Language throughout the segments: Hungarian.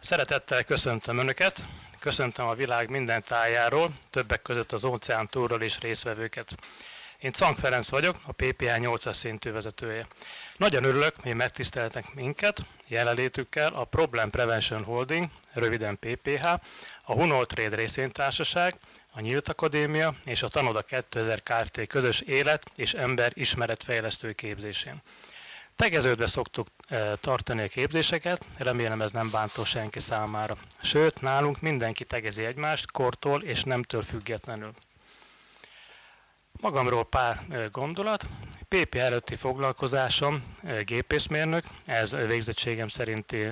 Szeretettel köszöntöm Önöket, köszöntöm a világ minden tájáról, többek között az óceán túlról is részvevőket. Én Cank Ferenc vagyok, a PPA 8-as szintű vezetője. Nagyon örülök, hogy megtiszteltek minket jelenlétükkel a Problem Prevention Holding, röviden PPH, a Hunol Trade részvénytársaság, a Nyílt Akadémia és a Tanoda 2000 Kft. közös élet és ember ismeretfejlesztő képzésén. Tegeződve szoktuk e, tartani a képzéseket, remélem ez nem bántó senki számára. Sőt, nálunk mindenki tegezi egymást, kortól és nemtől függetlenül. Magamról pár e, gondolat. PP előtti foglalkozásom e, gépészmérnök, ez végzettségem szerinti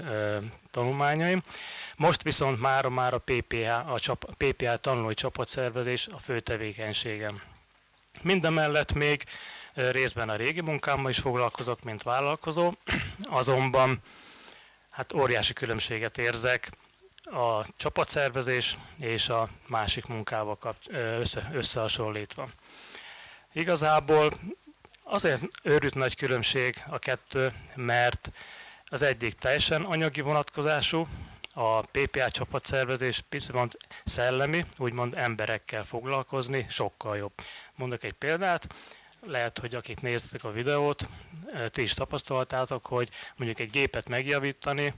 tanulmányaim. Most viszont már, a PPA, a csap, PPA tanulói csapatszervezés a fő tevékenységem. Mindemellett még részben a régi munkámmal is foglalkozok, mint vállalkozó, azonban hát óriási különbséget érzek a csapatszervezés és a másik munkával össze, összehasonlítva. Igazából azért őrült nagy különbség a kettő, mert az egyik teljesen anyagi vonatkozású, a PPA csapatszervezés viszont szellemi, úgymond emberekkel foglalkozni sokkal jobb. Mondok egy példát, lehet, hogy akik néztek a videót, ti is tapasztaltátok, hogy mondjuk egy gépet megjavítani,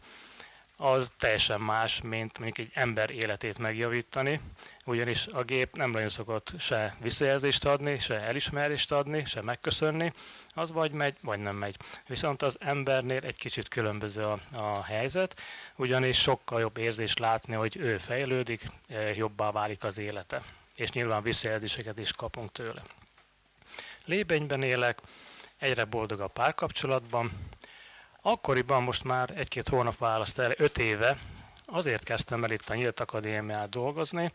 az teljesen más, mint mondjuk egy ember életét megjavítani, ugyanis a gép nem nagyon szokott se visszajelzést adni, se elismerést adni, se megköszönni, az vagy megy, vagy nem megy. Viszont az embernél egy kicsit különböző a, a helyzet, ugyanis sokkal jobb érzés látni, hogy ő fejlődik, jobbá válik az élete, és nyilván visszajelzéseket is kapunk tőle. Lébenyben élek, egyre boldog a párkapcsolatban. Akkoriban most már egy-két hónap választ el, öt éve, azért kezdtem el itt a Nyílt Akadémiát dolgozni,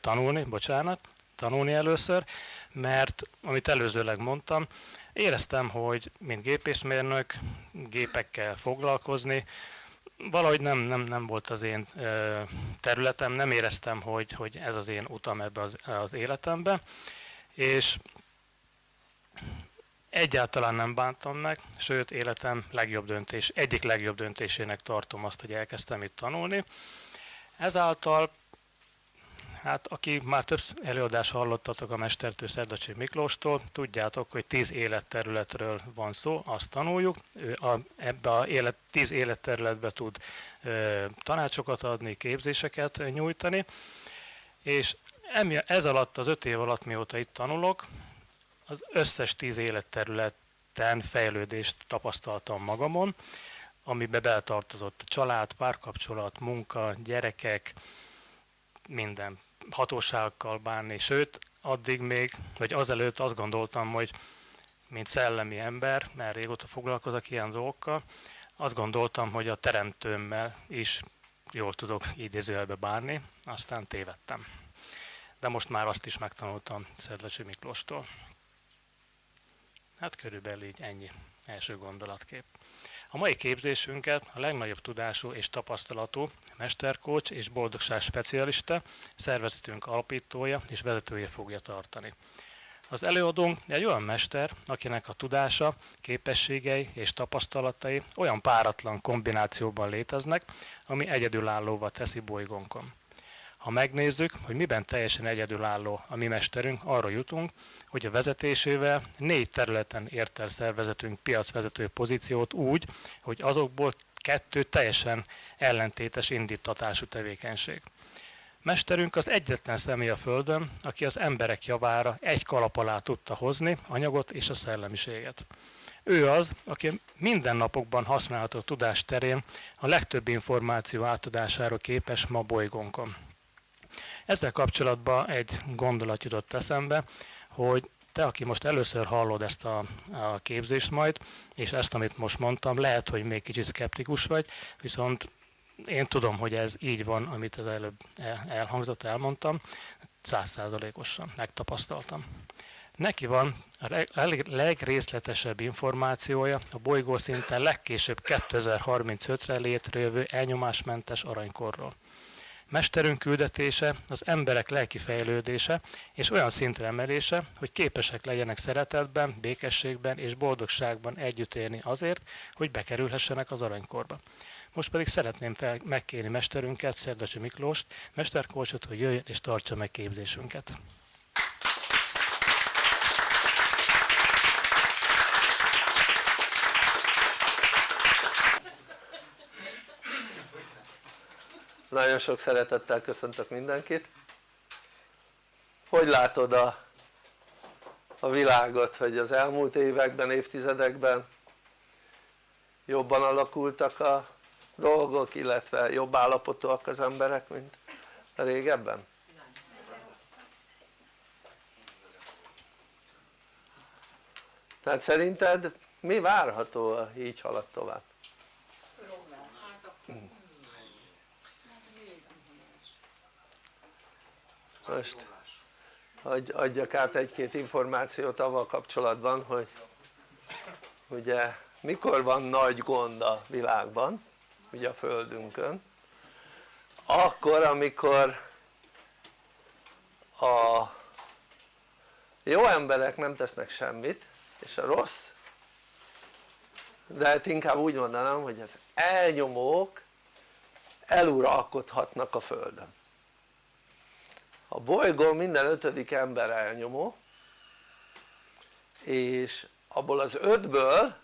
tanulni, bocsánat, tanulni először, mert amit előzőleg mondtam, éreztem, hogy mint gépészmérnök gépekkel foglalkozni, valahogy nem, nem, nem volt az én területem, nem éreztem, hogy, hogy ez az én utam ebbe az, az életembe, és Egyáltalán nem bántam meg, sőt életem legjobb döntés, egyik legjobb döntésének tartom azt, hogy elkezdtem itt tanulni. Ezáltal, hát aki már több előadás hallottatok a mestertő Szerdacsi Miklóstól, tudjátok, hogy tíz életterületről van szó, azt tanuljuk. Ő a, ebbe a élet, tíz életterületbe tud ö, tanácsokat adni, képzéseket nyújtani, és ez alatt, az öt év alatt, mióta itt tanulok, az összes tíz életterületen fejlődést tapasztaltam magamon, amiben beletartozott család, párkapcsolat, munka, gyerekek, minden hatóságokkal bánni, sőt, addig még, vagy azelőtt azt gondoltam, hogy mint szellemi ember, mert régóta foglalkozok ilyen dolgokkal, azt gondoltam, hogy a teremtőmmel is jól tudok idézőjelbe bánni, aztán tévedtem. De most már azt is megtanultam Szedlecsi Miklóstól. Hát körülbelül így ennyi első gondolatkép. A mai képzésünket a legnagyobb tudású és tapasztalatú mesterkócs és boldogság specialista, szervezetünk alapítója és vezetője fogja tartani. Az előadónk egy olyan mester, akinek a tudása, képességei és tapasztalatai olyan páratlan kombinációban léteznek, ami egyedülállóvá teszi bolygónkon. Ha megnézzük, hogy miben teljesen egyedülálló a mi mesterünk, arra jutunk, hogy a vezetésével négy területen ért el szervezetünk piacvezető pozíciót úgy, hogy azokból kettő teljesen ellentétes indítatású tevékenység. Mesterünk az egyetlen személy a Földön, aki az emberek javára egy kalap alá tudta hozni anyagot és a szellemiséget. Ő az, aki mindennapokban használható tudás terén a legtöbb információ átadására képes ma bolygónkon. Ezzel kapcsolatban egy gondolat jutott eszembe, hogy te, aki most először hallod ezt a, a képzést majd, és ezt, amit most mondtam, lehet, hogy még kicsit szkeptikus vagy, viszont én tudom, hogy ez így van, amit az előbb elhangzott, elmondtam, százszázalékosan megtapasztaltam. Neki van a legrészletesebb információja a bolygó szinten legkésőbb 2035-re létrejövő elnyomásmentes aranykorról. Mesterünk küldetése az emberek lelki fejlődése és olyan szintre emelése, hogy képesek legyenek szeretetben, békességben és boldogságban együtt élni azért, hogy bekerülhessenek az aranykorba. Most pedig szeretném fel, megkérni mesterünket, Szerdasi Miklóst, mesterkócsot, hogy jöjjön és tartsa meg képzésünket. Nagyon sok szeretettel köszöntök mindenkit. Hogy látod a, a világot, hogy az elmúlt években, évtizedekben jobban alakultak a dolgok, illetve jobb állapotúak az emberek, mint régebben? Tehát szerinted mi várható, ha így halad tovább? Most adjak át egy-két információt avval kapcsolatban hogy ugye mikor van nagy gond a világban ugye a földünkön akkor amikor a jó emberek nem tesznek semmit és a rossz de hát inkább úgy mondanám hogy az elnyomók eluralkodhatnak a földön a bolygón minden ötödik ember elnyomó és abból az ötből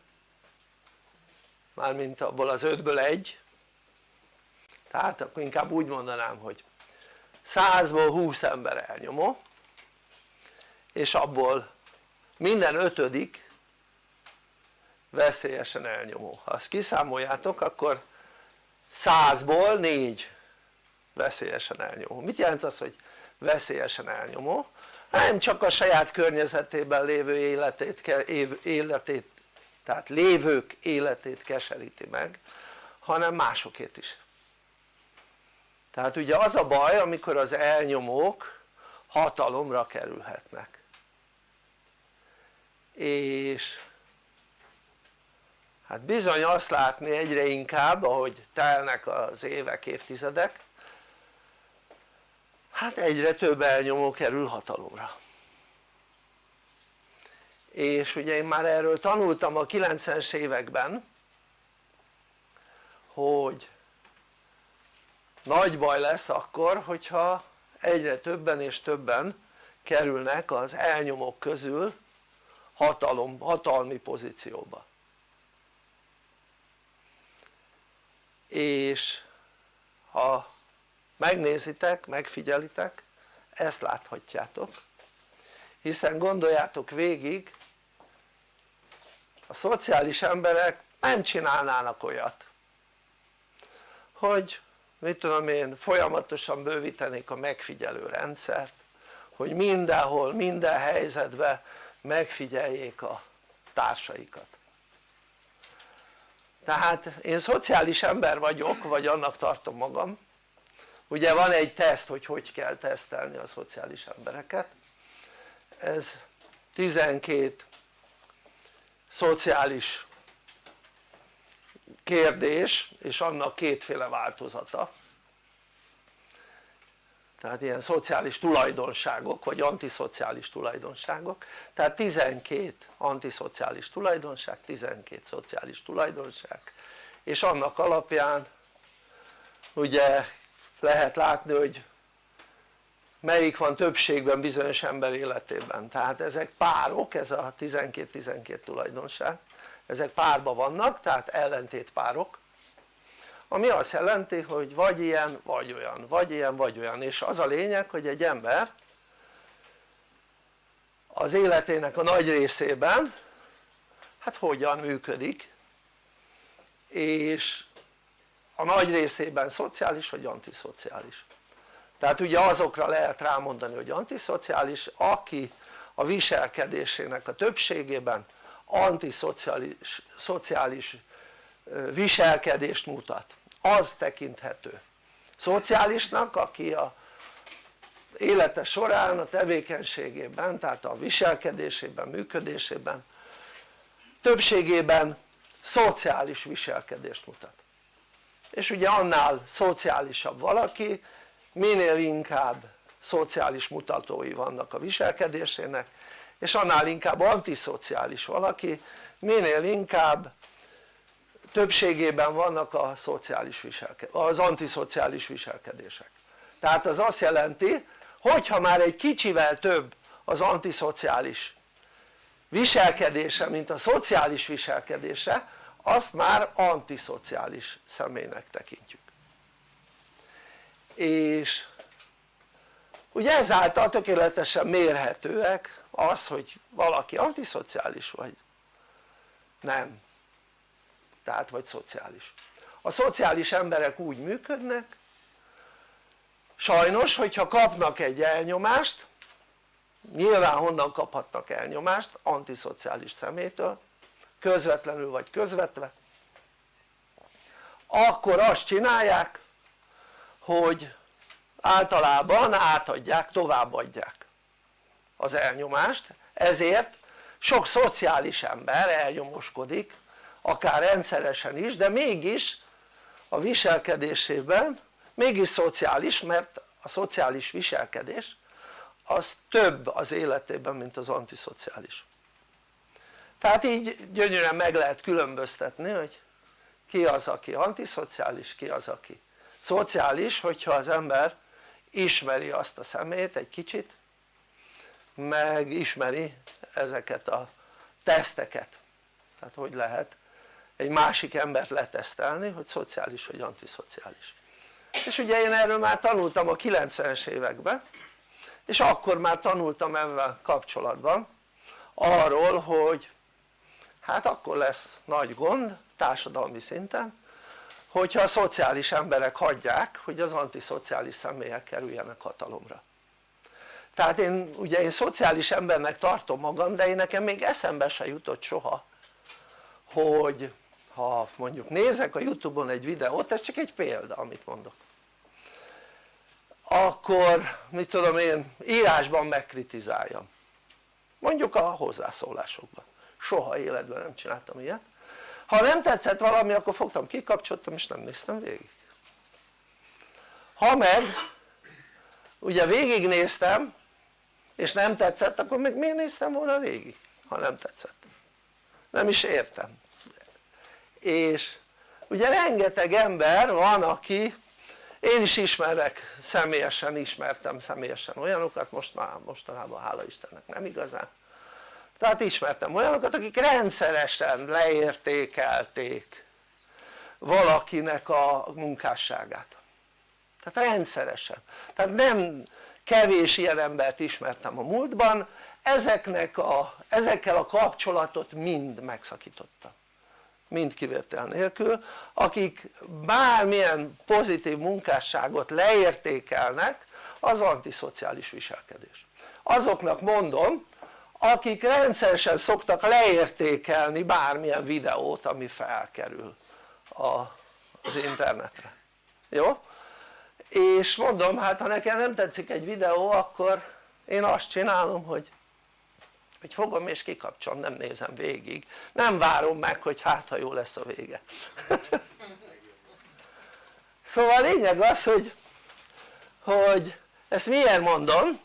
mármint abból az ötből egy tehát akkor inkább úgy mondanám hogy százból húsz ember elnyomó és abból minden ötödik veszélyesen elnyomó. Ha azt kiszámoljátok akkor százból négy veszélyesen elnyomó. Mit jelent az hogy veszélyesen elnyomó. Nem csak a saját környezetében lévő életét, életét tehát lévők életét keseríti meg hanem másokét is. Tehát ugye az a baj amikor az elnyomók hatalomra kerülhetnek. És hát bizony azt látni egyre inkább ahogy telnek az évek, évtizedek hát egyre több elnyomó kerül hatalomra. És ugye én már erről tanultam a 90-es években hogy nagy baj lesz akkor hogyha egyre többen és többen kerülnek az elnyomók közül hatalom, hatalmi pozícióba. És ha megnézitek, megfigyelitek ezt láthatjátok. Hiszen gondoljátok végig a szociális emberek nem csinálnának olyat hogy mit tudom én folyamatosan bővítenék a megfigyelő rendszert hogy mindenhol, minden helyzetben megfigyeljék a társaikat. Tehát én szociális ember vagyok vagy annak tartom magam ugye van egy teszt hogy hogy kell tesztelni a szociális embereket. Ez 12 szociális kérdés és annak kétféle változata. Tehát ilyen szociális tulajdonságok vagy antiszociális tulajdonságok. Tehát 12 antiszociális tulajdonság, 12 szociális tulajdonság. És annak alapján ugye lehet látni hogy melyik van többségben bizonyos ember életében. Tehát ezek párok, ez a 12-12 tulajdonság. Ezek párban vannak tehát ellentét párok. Ami azt jelenti hogy vagy ilyen vagy olyan, vagy ilyen vagy olyan. És az a lényeg hogy egy ember az életének a nagy részében hát hogyan működik. És a nagy részében szociális vagy antiszociális? Tehát ugye azokra lehet rámondani hogy antiszociális aki a viselkedésének a többségében antiszociális szociális viselkedést mutat. Az tekinthető. Szociálisnak aki a élete során a tevékenységében tehát a viselkedésében, működésében többségében szociális viselkedést mutat és ugye annál szociálisabb valaki minél inkább szociális mutatói vannak a viselkedésének és annál inkább antiszociális valaki minél inkább többségében vannak a szociális viselkedés, az antiszociális viselkedések. Tehát az azt jelenti hogyha már egy kicsivel több az antiszociális viselkedése mint a szociális viselkedése azt már antiszociális személynek tekintjük. És ugye ezáltal tökéletesen mérhetőek az hogy valaki antiszociális vagy. Nem. Tehát vagy szociális. A szociális emberek úgy működnek sajnos hogyha kapnak egy elnyomást nyilván honnan kaphatnak elnyomást antiszociális szemétől közvetlenül vagy közvetve akkor azt csinálják hogy általában átadják, továbbadják az elnyomást ezért sok szociális ember elnyomoskodik akár rendszeresen is de mégis a viselkedésében mégis szociális mert a szociális viselkedés az több az életében mint az antiszociális tehát így gyönyörűen meg lehet különböztetni hogy ki az aki antiszociális, ki az aki szociális hogyha az ember ismeri azt a szemét egy kicsit meg ismeri ezeket a teszteket. Tehát hogy lehet egy másik embert letesztelni hogy szociális vagy antiszociális. És ugye én erről már tanultam a 90-es években és akkor már tanultam ebben kapcsolatban arról hogy hát akkor lesz nagy gond társadalmi szinten hogyha a szociális emberek hagyják hogy az antiszociális személyek kerüljenek hatalomra. Tehát én ugye én szociális embernek tartom magam de én nekem még eszembe se jutott soha hogy ha mondjuk nézek a youtube-on egy videót, ez csak egy példa amit mondok akkor mit tudom én írásban megkritizáljam. Mondjuk a hozzászólásokban soha életben nem csináltam ilyet. Ha nem tetszett valami akkor fogtam kikapcsoltam és nem néztem végig. Ha meg ugye végignéztem és nem tetszett akkor még miért néztem volna végig ha nem tetszett? Nem is értem. És ugye rengeteg ember van aki én is ismerek személyesen ismertem személyesen olyanokat most már mostanában hála Istennek nem igazán tehát ismertem olyanokat akik rendszeresen leértékelték valakinek a munkásságát. Tehát rendszeresen. Tehát nem kevés ilyen embert ismertem a múltban. Ezeknek a, ezekkel a kapcsolatot mind megszakítottam. Mind kivétel nélkül. Akik bármilyen pozitív munkásságot leértékelnek az antiszociális viselkedés. Azoknak mondom akik rendszeresen szoktak leértékelni bármilyen videót ami felkerül az internetre. Jó? és mondom hát ha nekem nem tetszik egy videó akkor én azt csinálom hogy hogy fogom és kikapcsolom, nem nézem végig. Nem várom meg hogy hát ha jó lesz a vége. Szóval a lényeg az hogy hogy ezt miért mondom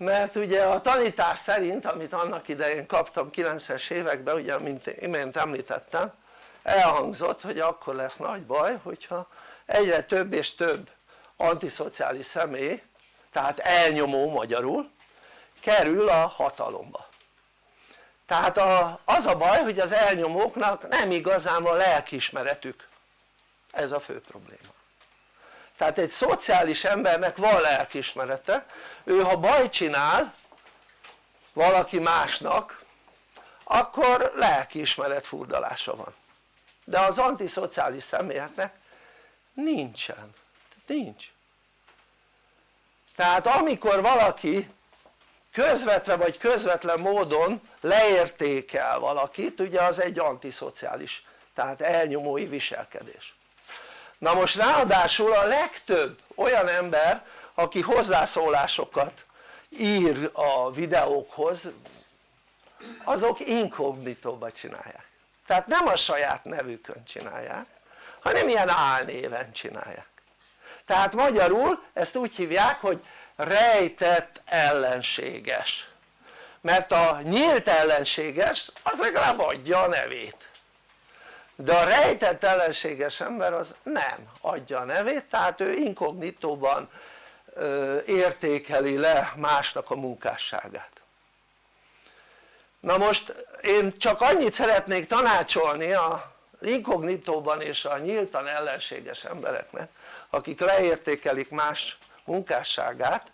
mert ugye a tanítás szerint amit annak idején kaptam 90-es években ugye mint imént említettem elhangzott hogy akkor lesz nagy baj hogyha egyre több és több antiszociális személy tehát elnyomó magyarul kerül a hatalomba. Tehát a, az a baj hogy az elnyomóknak nem igazán a lelkiismeretük. Ez a fő probléma tehát egy szociális embernek van lelkiismerete ő ha baj csinál valaki másnak akkor lelkiismeret furdalása van. De az antiszociális személyeknek nincsen, nincs. Tehát amikor valaki közvetve vagy közvetlen módon leértékel valakit ugye az egy antiszociális tehát elnyomói viselkedés na most ráadásul a legtöbb olyan ember aki hozzászólásokat ír a videókhoz azok inkognitóba csinálják. Tehát nem a saját nevükön csinálják hanem ilyen álnéven csinálják. Tehát magyarul ezt úgy hívják hogy rejtett ellenséges. Mert a nyílt ellenséges az legalább adja a nevét de a rejtett ellenséges ember az nem adja a nevét tehát ő inkognitóban értékeli le másnak a munkásságát. Na most én csak annyit szeretnék tanácsolni a inkognitóban és a nyíltan ellenséges embereknek akik leértékelik más munkásságát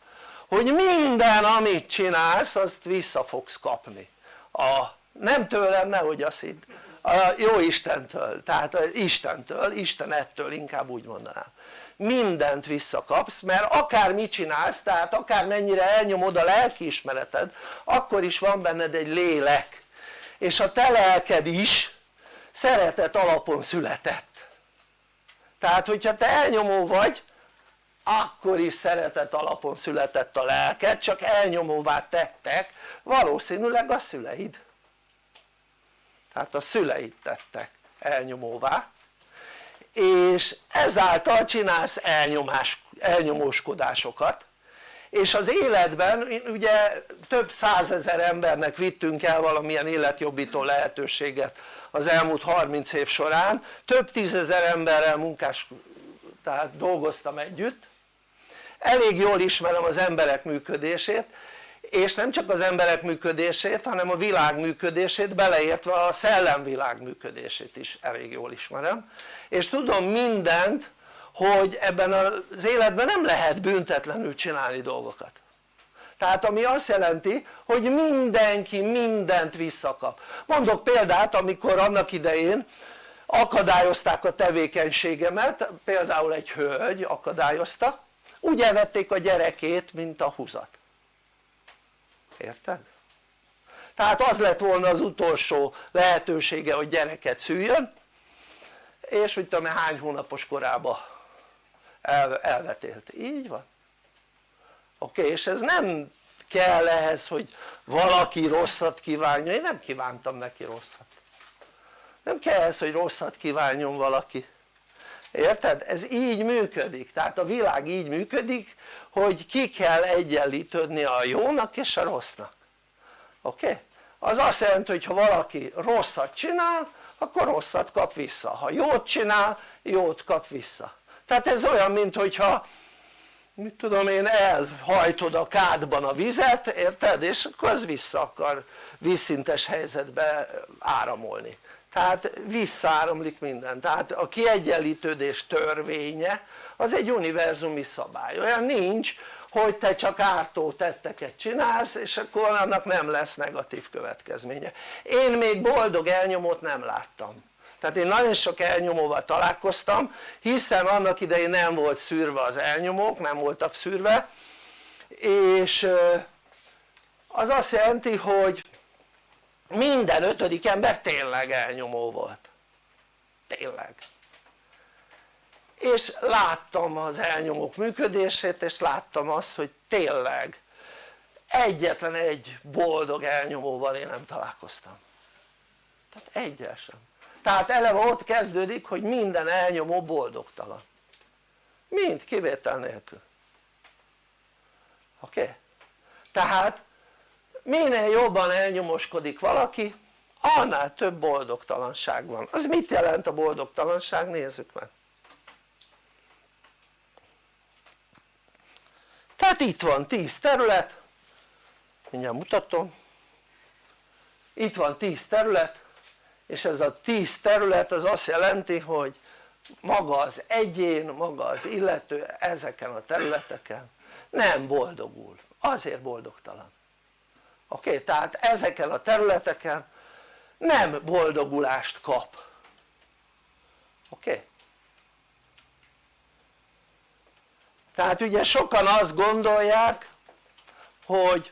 hogy minden amit csinálsz azt vissza fogsz kapni. A, nem tőlem nehogy azt hidd a jó Istentől, tehát Istentől, Istenettől inkább úgy mondanám. Mindent visszakapsz mert akár mit csinálsz tehát akár mennyire elnyomod a lelkiismereted akkor is van benned egy lélek. És a te lelked is szeretet alapon született. Tehát hogyha te elnyomó vagy akkor is szeretet alapon született a lelked csak elnyomóvá tettek valószínűleg a szüleid tehát a szüleid tettek elnyomóvá és ezáltal csinálsz elnyomás, elnyomóskodásokat. És az életben ugye több százezer embernek vittünk el valamilyen életjobbító lehetőséget az elmúlt 30 év során. Több tízezer emberrel munkás tehát dolgoztam együtt. Elég jól ismerem az emberek működését és nem csak az emberek működését hanem a világ működését beleértve a szellemvilág működését is elég jól ismerem. És tudom mindent hogy ebben az életben nem lehet büntetlenül csinálni dolgokat. Tehát ami azt jelenti hogy mindenki mindent visszakap. Mondok példát amikor annak idején akadályozták a tevékenységemet például egy hölgy akadályozta úgy elvették a gyerekét mint a húzat érted? tehát az lett volna az utolsó lehetősége hogy gyereket szüljön és mit tudom hány hónapos korába el, elvetélt, így van. Oké okay, és ez nem kell ehhez hogy valaki rosszat kívánja, én nem kívántam neki rosszat. Nem kell ehhez hogy rosszat kívánjon valaki érted? ez így működik, tehát a világ így működik hogy ki kell egyenlítődni a jónak és a rossznak oké? Okay? az azt jelenti hogy ha valaki rosszat csinál akkor rosszat kap vissza, ha jót csinál jót kap vissza tehát ez olyan mint hogyha mit tudom én elhajtod a kádban a vizet érted és akkor az vissza akar vízszintes helyzetbe áramolni tehát visszaáramlik minden tehát a kiegyenlítődés törvénye az egy univerzumi szabály. Olyan nincs hogy te csak ártó tetteket csinálsz és akkor annak nem lesz negatív következménye. Én még boldog elnyomót nem láttam. Tehát én nagyon sok elnyomóval találkoztam hiszen annak idején nem volt szűrve az elnyomók, nem voltak szűrve és az azt jelenti hogy minden ötödik ember tényleg elnyomó volt. Tényleg. És láttam az elnyomók működését és láttam azt hogy tényleg egyetlen egy boldog elnyomóval én nem találkoztam. Tehát egyel sem. Tehát eleve ott kezdődik hogy minden elnyomó boldogtalan. Mind kivétel nélkül. Oké? Tehát minél jobban elnyomoskodik valaki annál több boldogtalanság van. Az mit jelent a boldogtalanság? nézzük meg. Tehát itt van 10 terület. Mindjárt mutatom. Itt van 10 terület és ez a 10 terület az azt jelenti hogy maga az egyén, maga az illető ezeken a területeken nem boldogul, azért boldogtalan oké? Okay? tehát ezeken a területeken nem boldogulást kap oké? Okay? tehát ugye sokan azt gondolják hogy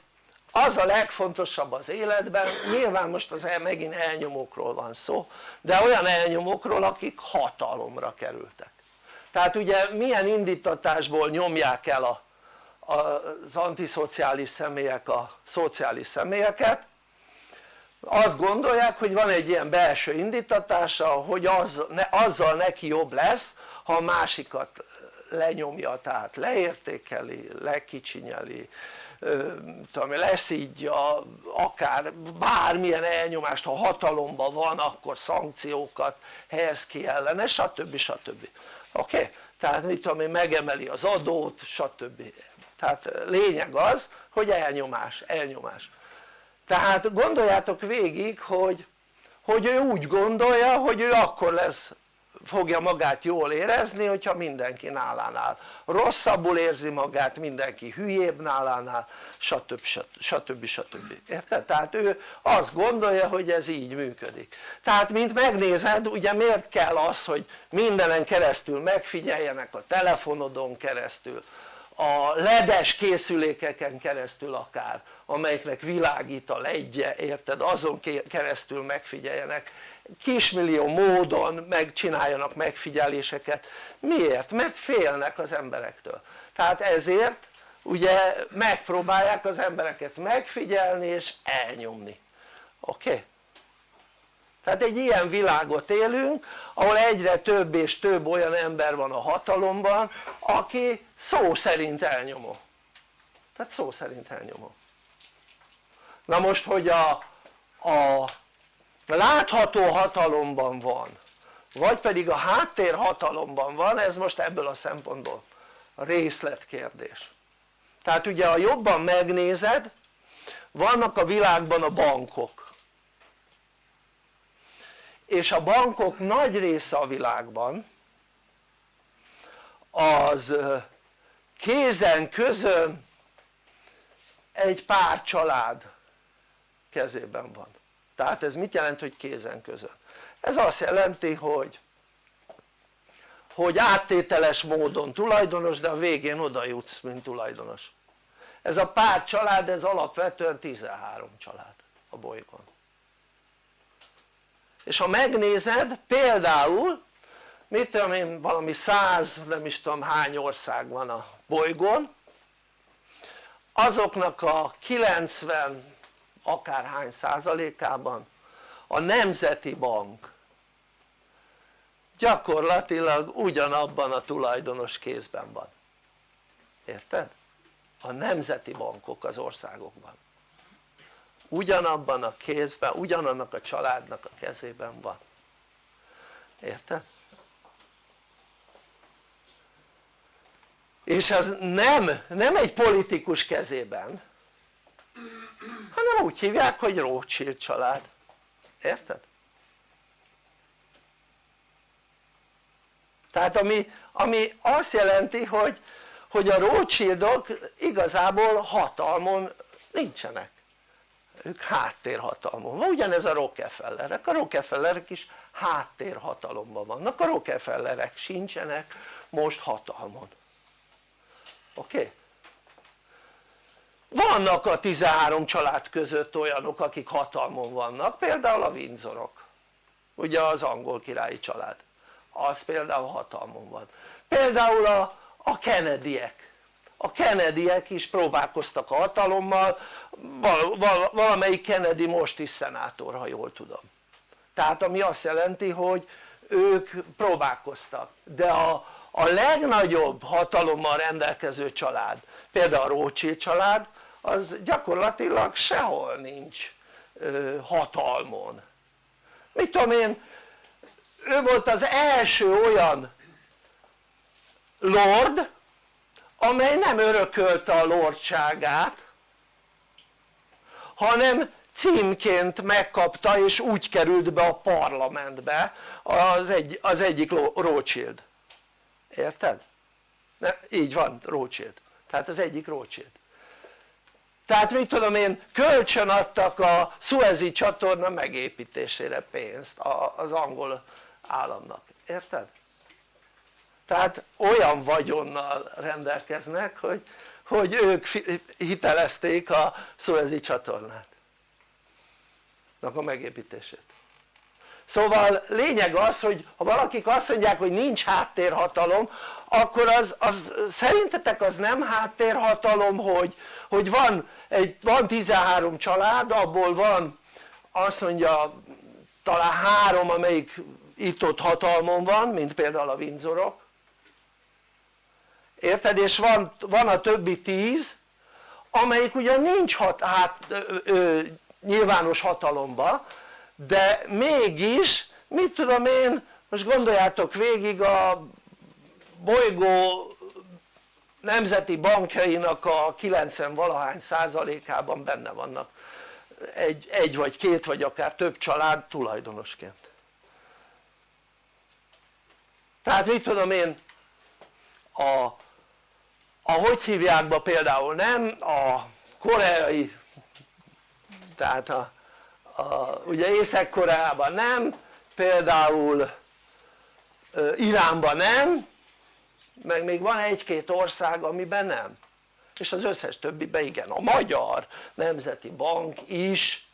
az a legfontosabb az életben, nyilván most az megint elnyomókról van szó, de olyan elnyomókról akik hatalomra kerültek tehát ugye milyen indítatásból nyomják el a, az antiszociális személyek a szociális személyeket azt gondolják hogy van egy ilyen belső indítatása hogy az, ne, azzal neki jobb lesz ha a másikat lenyomja tehát leértékeli, lekicsinyeli tudom, leszídja akár bármilyen elnyomást, ha hatalomban van akkor szankciókat helyez ki ellene stb. stb. oké? Okay? tehát mit tudom én megemeli az adót stb. Tehát lényeg az hogy elnyomás, elnyomás tehát gondoljátok végig hogy, hogy ő úgy gondolja hogy ő akkor lesz fogja magát jól érezni hogyha mindenki nálánál rosszabbul érzi magát mindenki hülyébb nálánál stb. stb. stb. érted? tehát ő azt gondolja hogy ez így működik tehát mint megnézed ugye miért kell az hogy mindenen keresztül megfigyeljenek a telefonodon keresztül a ledes készülékeken keresztül akár amelyeknek világít a ledje érted azon keresztül megfigyeljenek kismillió módon megcsináljanak megfigyeléseket miért? mert félnek az emberektől tehát ezért ugye megpróbálják az embereket megfigyelni és elnyomni oké? Okay? Tehát egy ilyen világot élünk ahol egyre több és több olyan ember van a hatalomban aki szó szerint elnyomó. Tehát szó szerint elnyomó. Na most hogy a, a látható hatalomban van vagy pedig a háttér hatalomban van ez most ebből a szempontból részletkérdés. Tehát ugye ha jobban megnézed vannak a világban a bankok és a bankok nagy része a világban az kézen közön egy pár család kezében van. Tehát ez mit jelent hogy kézen közön? ez azt jelenti hogy hogy áttételes módon tulajdonos de a végén oda jutsz mint tulajdonos. Ez a pár család ez alapvetően 13 család a bolygón és ha megnézed például mit tudom én valami száz nem is tudom hány ország van a bolygón azoknak a 90 akárhány százalékában a Nemzeti Bank gyakorlatilag ugyanabban a tulajdonos kézben van érted? a nemzeti bankok az országokban ugyanabban a kézben, ugyanannak a családnak a kezében van érted? és az nem, nem egy politikus kezében hanem úgy hívják hogy Rothschild család érted? tehát ami, ami azt jelenti hogy, hogy a Rothschildok igazából hatalmon nincsenek ők háttérhatalmon. Van, ugyanez a Rockefellerek, a Rockefellerek is háttérhatalomban vannak, a Rockefellerek sincsenek most hatalmon. Oké? Okay? vannak a 13 család között olyanok akik hatalmon vannak. Például a Windsorok. Ugye az angol királyi család. Az például hatalmon van. Például a, a Kennedyek a Kennedyek is próbálkoztak a hatalommal. Val, val, valamelyik Kennedy most is szenátor ha jól tudom. Tehát ami azt jelenti hogy ők próbálkoztak. De a, a legnagyobb hatalommal rendelkező család például a Rothschild család az gyakorlatilag sehol nincs ö, hatalmon. Mit tudom én ő volt az első olyan lord amely nem örökölte a lordságát hanem címként megkapta és úgy került be a parlamentbe az, egy, az egyik Rothschild érted? Ne, így van Rothschild tehát az egyik Rothschild tehát mit tudom én kölcsön adtak a Suezi csatorna megépítésére pénzt az angol államnak, érted? Tehát olyan vagyonnal rendelkeznek hogy, hogy ők hitelezték a Suezi csatornát. A megépítését. Szóval lényeg az hogy ha valakik azt mondják hogy nincs háttérhatalom akkor az, az szerintetek az nem háttérhatalom hogy, hogy van, egy, van 13 család abból van azt mondja talán három amelyik itt-ott hatalmon van mint például a Windsorok érted? és van, van a többi tíz amelyik ugyan nincs hat, hát, ö, ö, nyilvános hatalomba de mégis mit tudom én most gondoljátok végig a bolygó nemzeti bankjainak a 90 valahány százalékában benne vannak egy, egy vagy két vagy akár több család tulajdonosként tehát mit tudom én a, a hogy hívják például nem? A koreai tehát a, a ugye Észak-Koreában nem például Iránban nem meg még van egy-két ország amiben nem. És az összes többiben igen, a Magyar Nemzeti Bank is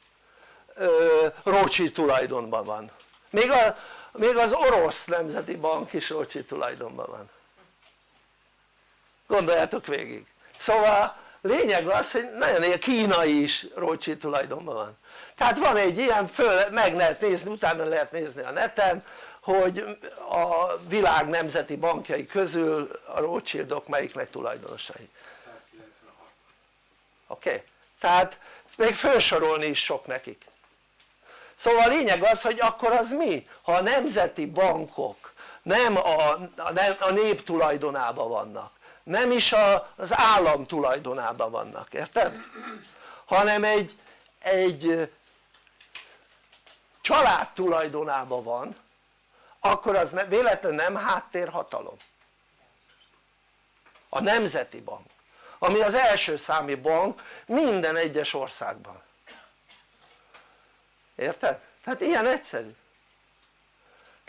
Rócsi tulajdonban van. Még, a, még az orosz Nemzeti Bank is Rócsi tulajdonban van gondoljátok végig szóval lényeg az hogy nagyon ilyen kínai is Rócsi tulajdonban van tehát van egy ilyen, föl, meg lehet nézni, utána lehet nézni a neten hogy a világ nemzeti bankjai közül a Rothschildok melyiknek tulajdonosai oké? Okay? tehát még felsorolni is sok nekik szóval a lényeg az hogy akkor az mi? ha a nemzeti bankok nem a, a nép tulajdonában vannak nem is a, az állam tulajdonában vannak, érted? hanem egy, egy család tulajdonában van akkor az ne, véletlenül nem háttérhatalom a Nemzeti Bank ami az első számi bank minden egyes országban érted? tehát ilyen egyszerű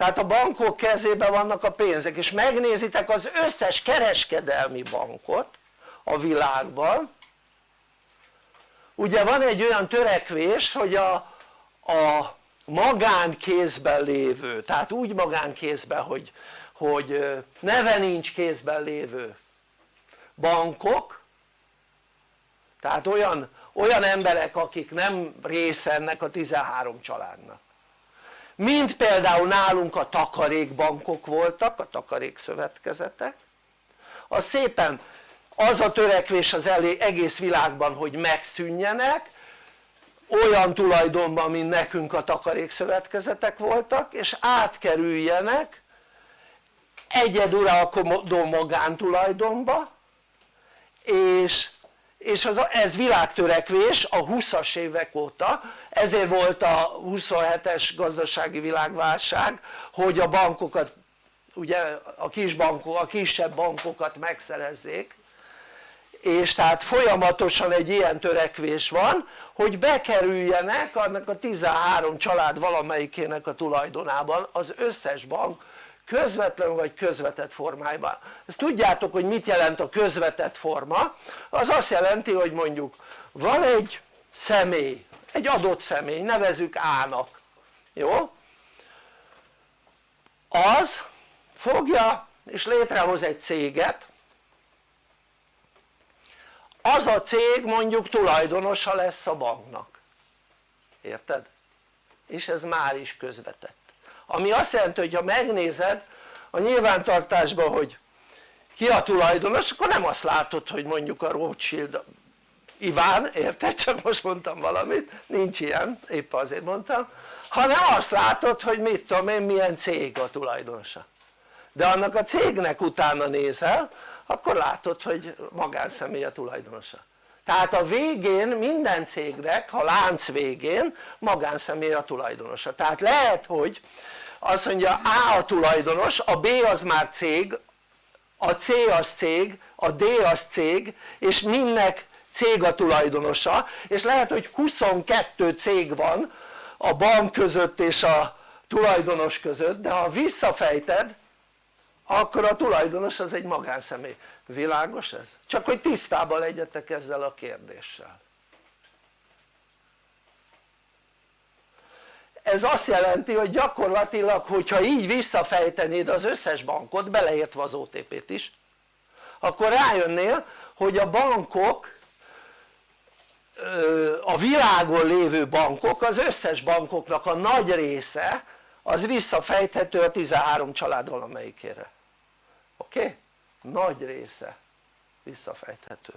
tehát a bankok kezében vannak a pénzek és megnézitek az összes kereskedelmi bankot a világban. Ugye van egy olyan törekvés hogy a, a magánkézben lévő, tehát úgy magánkézben hogy, hogy neve nincs kézben lévő bankok tehát olyan, olyan emberek akik nem része ennek a 13 családnak mint például nálunk a takarékbankok voltak, a takarékszövetkezetek. Az szépen az a törekvés az egész világban hogy megszűnjenek olyan tulajdonban mint nekünk a takarékszövetkezetek voltak és átkerüljenek egyeduralkodó magántulajdonba és, és az, ez világtörekvés a 20-as évek óta ezért volt a 27-es gazdasági világválság hogy a bankokat ugye a kis bankok, a kisebb bankokat megszerezzék. És tehát folyamatosan egy ilyen törekvés van hogy bekerüljenek annak a 13 család valamelyikének a tulajdonában az összes bank közvetlen vagy közvetett formájában. Ezt tudjátok hogy mit jelent a közvetett forma? Az azt jelenti hogy mondjuk van egy személy egy adott személy nevezük A-nak jó? az fogja és létrehoz egy céget az a cég mondjuk tulajdonosa lesz a banknak érted? és ez már is közvetett ami azt jelenti hogy ha megnézed a nyilvántartásban hogy ki a tulajdonos akkor nem azt látod hogy mondjuk a Rothschild Iván, érted? csak most mondtam valamit, nincs ilyen, épp azért mondtam. Hanem azt látod hogy mit tudom én milyen cég a tulajdonosa. De annak a cégnek utána nézel akkor látod hogy magánszemély a tulajdonosa. Tehát a végén minden cégnek, a lánc végén magánszemély a tulajdonosa. Tehát lehet hogy azt mondja A a tulajdonos, a B az már cég, a C az cég, a D az cég és mindnek cég a tulajdonosa és lehet hogy 22 cég van a bank között és a tulajdonos között de ha visszafejted akkor a tulajdonos az egy magánszemély, világos ez? csak hogy tisztában legyetek ezzel a kérdéssel ez azt jelenti hogy gyakorlatilag hogyha így visszafejtenéd az összes bankot beleértve az OTP-t is akkor rájönnél hogy a bankok a világon lévő bankok az összes bankoknak a nagy része az visszafejthető a 13 család valamelyikére. Oké? Nagy része visszafejthető.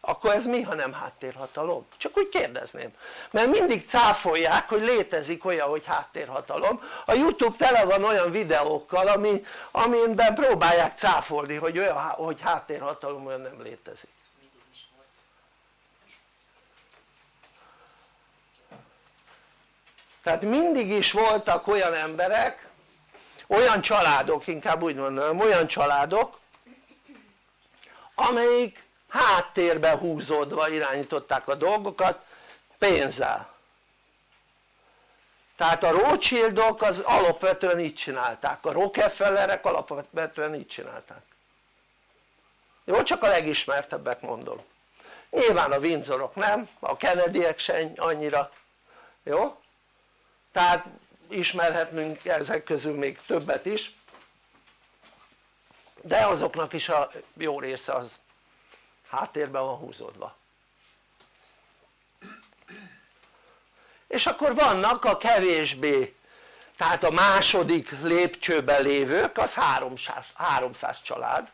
Akkor ez mi ha nem háttérhatalom? csak úgy kérdezném. Mert mindig cáfolják hogy létezik olyan hogy háttérhatalom. A youtube tele van olyan videókkal ami, amiben próbálják cáfolni hogy olyan hogy háttérhatalom olyan nem létezik tehát mindig is voltak olyan emberek olyan családok inkább úgy mondanám olyan családok amelyik háttérbe húzódva irányították a dolgokat pénzzel tehát a Rothschildok az alapvetően így csinálták, a Rockefellerek alapvetően így csinálták jó? csak a legismertebbek mondom nyilván a Windsorok nem, a Kennedyek se annyira jó? Tehát ismerhetnünk ezek közül még többet is. De azoknak is a jó része az háttérben van húzódva. És akkor vannak a kevésbé tehát a második lépcsőben lévők az 300, 300 család.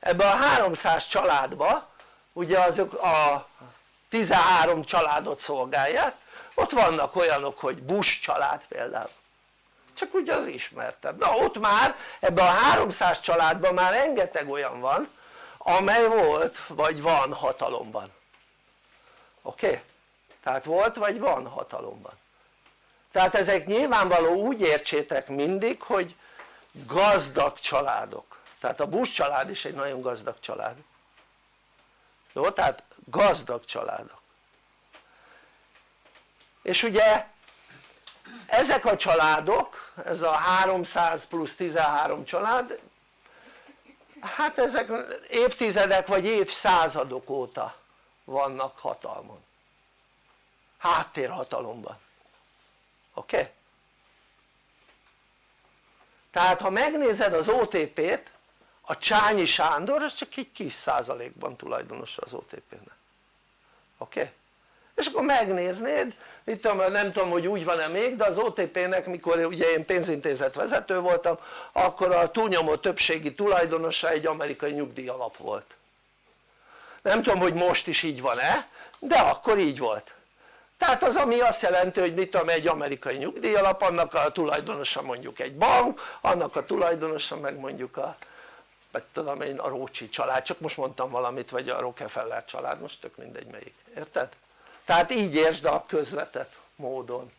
Ebben a 300 családba ugye azok a 13 családot szolgálják ott vannak olyanok hogy Bush család például csak ugye az ismertebb, na ott már ebben a 300 családban már rengeteg olyan van amely volt vagy van hatalomban oké? Okay? tehát volt vagy van hatalomban tehát ezek nyilvánvaló úgy értsétek mindig hogy gazdag családok tehát a Bush család is egy nagyon gazdag család jó? tehát gazdag családok és ugye ezek a családok, ez a 300 plusz 13 család hát ezek évtizedek vagy évszázadok óta vannak hatalmon háttérhatalomban oké? Okay? tehát ha megnézed az OTP-t a Csányi Sándor az csak egy kis százalékban tulajdonos az OTP-nek oké? Okay? és akkor megnéznéd tudom, nem tudom hogy úgy van-e még de az OTP-nek mikor ugye én pénzintézet vezető voltam akkor a túlnyomó többségi tulajdonosa egy amerikai nyugdíjalap volt. Nem tudom hogy most is így van-e de akkor így volt. Tehát az ami azt jelenti hogy mit tudom egy amerikai nyugdíjalap annak a tulajdonosa mondjuk egy bank annak a tulajdonosa meg mondjuk a vagy tudom én a Rócsi család. Csak most mondtam valamit vagy a Rockefeller család most tök mindegy melyik. Érted? Tehát így értsd a közvetett módon.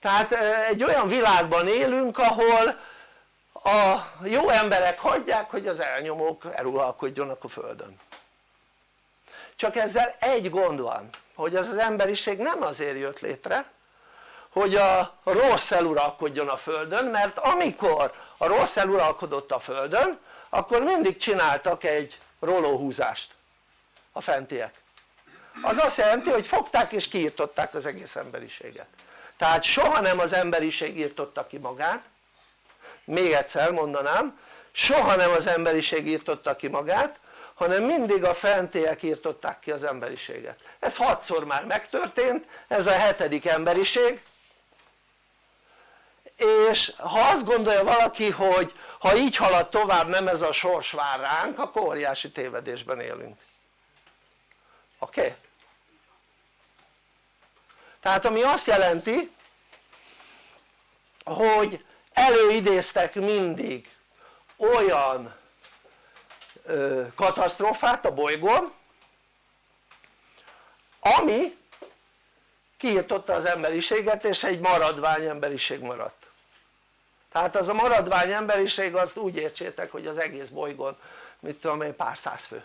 Tehát egy olyan világban élünk ahol a jó emberek hagyják hogy az elnyomók eluralkodjonak a földön. Csak ezzel egy gond van hogy az az emberiség nem azért jött létre hogy a rossz eluralkodjon a földön mert amikor a rossz eluralkodott a földön akkor mindig csináltak egy rolóhúzást a fentiek az azt jelenti hogy fogták és kiirtották az egész emberiséget. Tehát soha nem az emberiség írtotta ki magát. Még egyszer mondanám soha nem az emberiség írtotta ki magát hanem mindig a fentiek írtották ki az emberiséget. Ez hatszor már megtörtént ez a hetedik emberiség. És ha azt gondolja valaki hogy ha így halad tovább nem ez a sors vár ránk akkor óriási tévedésben élünk oké? Okay? tehát ami azt jelenti hogy előidéztek mindig olyan ö, katasztrófát a bolygón ami kiirtotta az emberiséget és egy maradvány emberiség maradt tehát az a maradvány emberiség azt úgy értsétek hogy az egész bolygón mit tudom én pár száz fő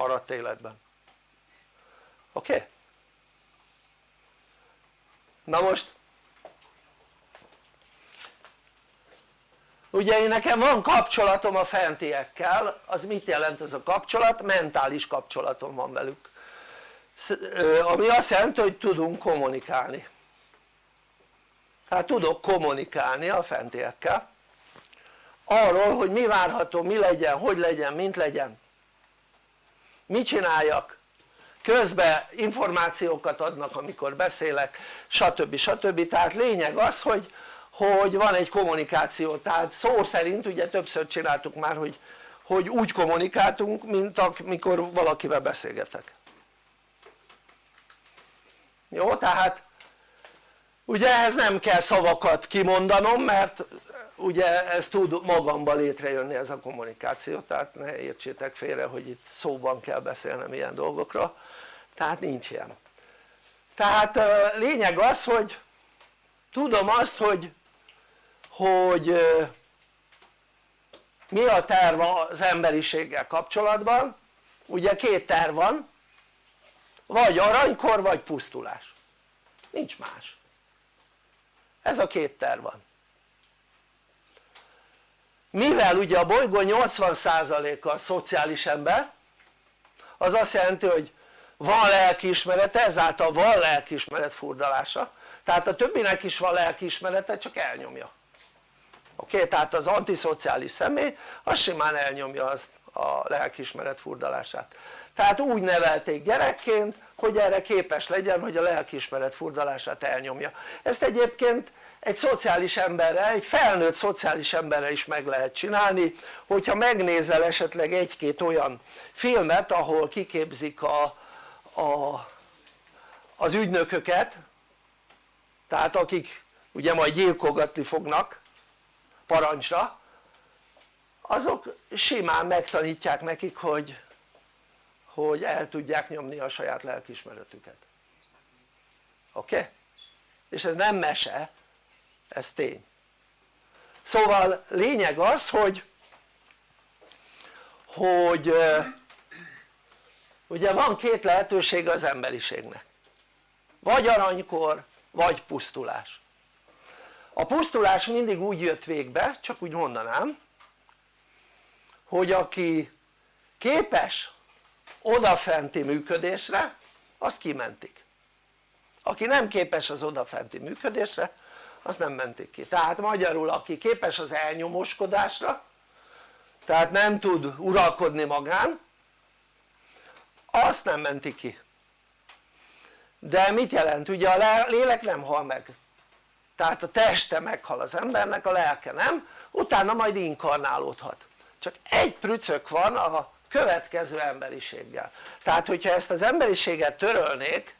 maradt életben oké? Okay? na most ugye én nekem van kapcsolatom a fentiekkel az mit jelent ez a kapcsolat? mentális kapcsolatom van velük ami azt jelenti hogy tudunk kommunikálni tehát tudok kommunikálni a fentiekkel arról hogy mi várható, mi legyen, hogy legyen, mint legyen mit csináljak közben információkat adnak amikor beszélek stb. stb. tehát lényeg az hogy, hogy van egy kommunikáció tehát szó szerint ugye többször csináltuk már hogy, hogy úgy kommunikáltunk mint amikor valakivel beszélgetek jó? tehát ugye ehhez nem kell szavakat kimondanom mert ugye ez tud magamban létrejönni ez a kommunikáció tehát ne értsétek félre hogy itt szóban kell beszélnem ilyen dolgokra. Tehát nincs ilyen. Tehát lényeg az hogy tudom azt hogy hogy mi a terv az emberiséggel kapcsolatban. Ugye két terv van. Vagy aranykor vagy pusztulás. Nincs más. Ez a két terv van mivel ugye a bolygó 80%-a szociális ember az azt jelenti hogy van lelkiismerete ezáltal van lelkiismeret furdalása. Tehát a többinek is van lelkiismerete csak elnyomja. Oké? Tehát az antiszociális személy az simán elnyomja az, a lelkiismeret furdalását. Tehát úgy nevelték gyerekként hogy erre képes legyen hogy a lelkiismeret furdalását elnyomja. Ezt egyébként egy szociális emberre, egy felnőtt szociális emberre is meg lehet csinálni hogyha megnézel esetleg egy-két olyan filmet ahol kiképzik a, a, az ügynököket tehát akik ugye majd gyilkogatni fognak parancsra azok simán megtanítják nekik hogy, hogy el tudják nyomni a saját lelkismeretüket oké? Okay? és ez nem mese ez tény. Szóval lényeg az hogy hogy ugye van két lehetőség az emberiségnek. Vagy aranykor vagy pusztulás. A pusztulás mindig úgy jött végbe csak úgy mondanám hogy aki képes odafenti működésre azt kimentik. Aki nem képes az odafenti működésre azt nem mentik ki. Tehát magyarul aki képes az elnyomóskodásra tehát nem tud uralkodni magán azt nem mentik ki. De mit jelent? ugye a lélek nem hal meg. Tehát a teste meghal az embernek, a lelke nem, utána majd inkarnálódhat. Csak egy prücök van a következő emberiséggel. Tehát hogyha ezt az emberiséget törölnék